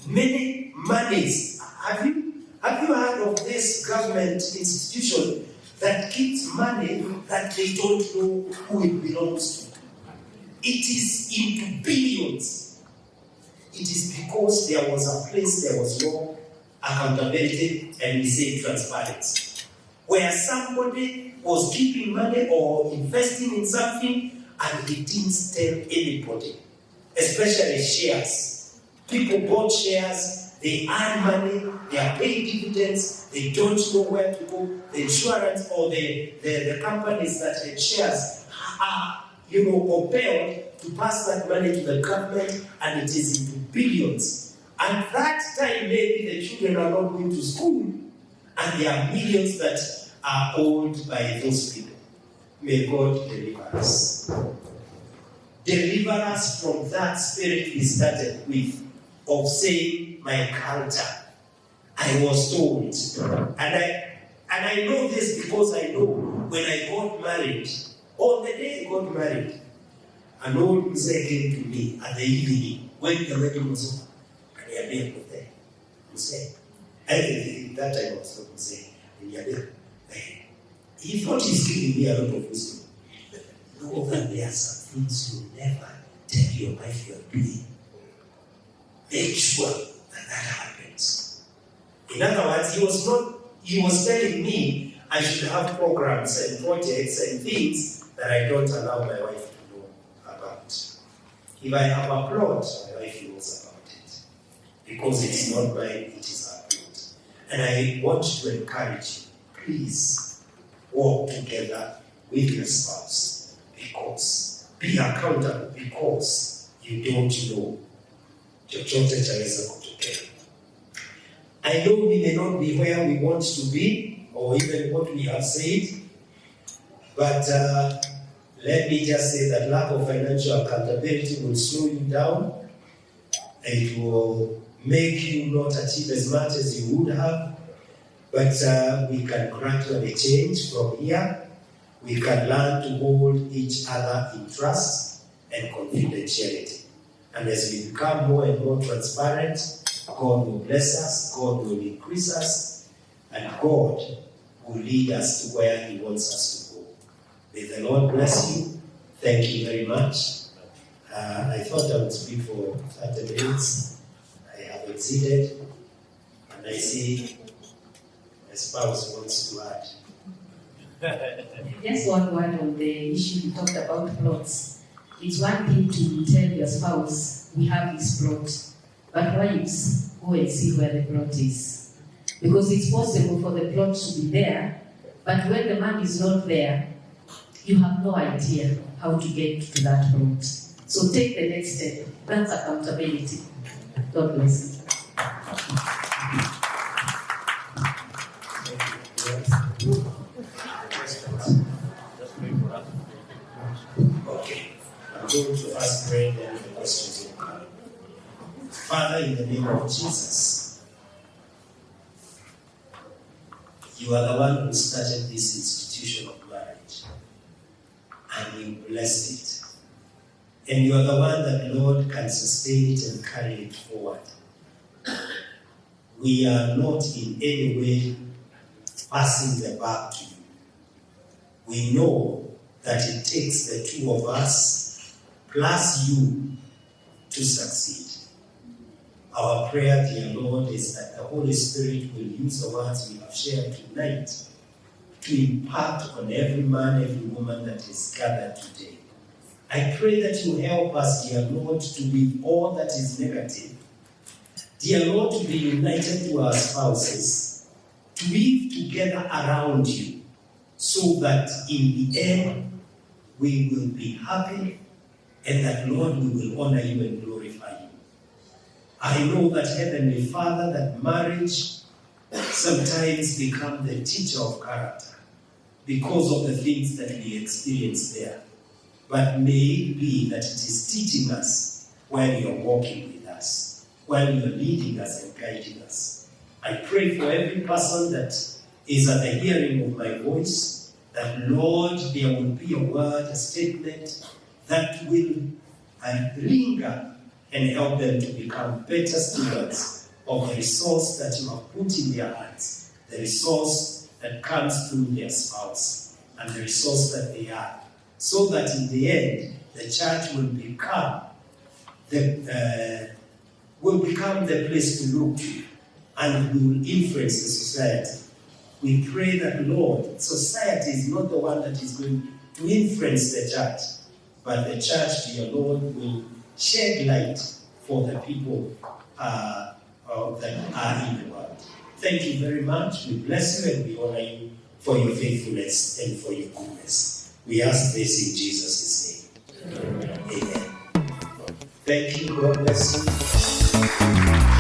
Many monies. Have you have you heard of this government institution that keeps money that they don't know who it belongs to? It is into billions. It is because there was a place there was no accountability and we say transparency. Where somebody was keeping money or investing in something and they didn't tell anybody, especially shares. People bought shares, they earn money, they are paying dividends, they don't know where to go. The insurance or the, the, the companies that had shares are, you know, compelled to pass that money to the government and it is into billions. And that time maybe the children are not going to school and there are millions that are owned by those people. May God deliver us. Deliver us from that spirit we started with of saying, my culture. I was told. And I and I know this because I know when I got married, on the day I got married, an old mzee came to me at the evening when the wedding was over. Akaniambia mzee, mzee, And that I was not saying, "Niambia, eh, he thought he's giving me a lot of wisdom. Know that there are some things you never tell your wife you're doing. Make sure happens. In other words, he was not, he was telling me I should have programs and projects and things that I don't allow my wife to know about. If I have a plot, my wife knows about it. Because it's not mine, it is her plot. And I want to encourage you, please walk together with your spouse because be accountable because you don't know chochote chaweza. I know we may not be where we want to be or even what we have said, but uh, let me just say that lack of financial accountability will slow you down. It will make you not achieve as much as you would have, but uh, we can gradually change from here. We can learn to hold each other in trust and confidentiality. And as we become more and more transparent, God will bless us, God will increase us, and God will lead us to where He wants us to go. May the Lord bless you. Thank you very much. Uh, I thought I would speak for 30 minutes. I have exceeded, and I see my spouse wants to add. Just one word on the issue you talked about plots. It's one thing to tell your spouse, we have this plot, but wives, go and see where the plot is. Because it's possible for the plot to be there, but when the man is not there, you have no idea how to get to that plot. So take the next step. That's accountability. God bless you. Okay, I'm going to ask then the questions will come. Father, in the name of Jesus, you are the one who started this institution of marriage and you blessed it. And you are the one that, Lord, can sustain it and carry it forward. We are not in any way passing the buck to you. We know that it takes the two of us plus you to succeed. Our prayer, dear Lord, is that the Holy Spirit will use the words we have shared tonight to impact on every man, every woman that is gathered today. I pray that you help us, dear Lord, to be all that is negative. Dear Lord, to be united to our spouses, to live together around you, so that in the end we will be happy and that, Lord, we will honor you and glorify. I know that, Heavenly Father, that marriage sometimes become the teacher of character because of the things that we experience there. But may it be that it is teaching us while you're walking with us, while you're leading us and guiding us. I pray for every person that is at the hearing of my voice, that Lord, there will be a word, a statement that will linger and help them to become better stewards of the resource that you have put in their hands, the resource that comes through their spouse, and the resource that they are, so that in the end, the church will become the uh, will become the place to look to and we will influence the society. We pray that, Lord, society is not the one that is going to influence the church, but the church, dear Lord, will shed light for the people uh, that are in the world. Thank you very much. We bless you and we honor you for your faithfulness and for your goodness. We ask this in Jesus' name. Amen. Thank you. God bless you.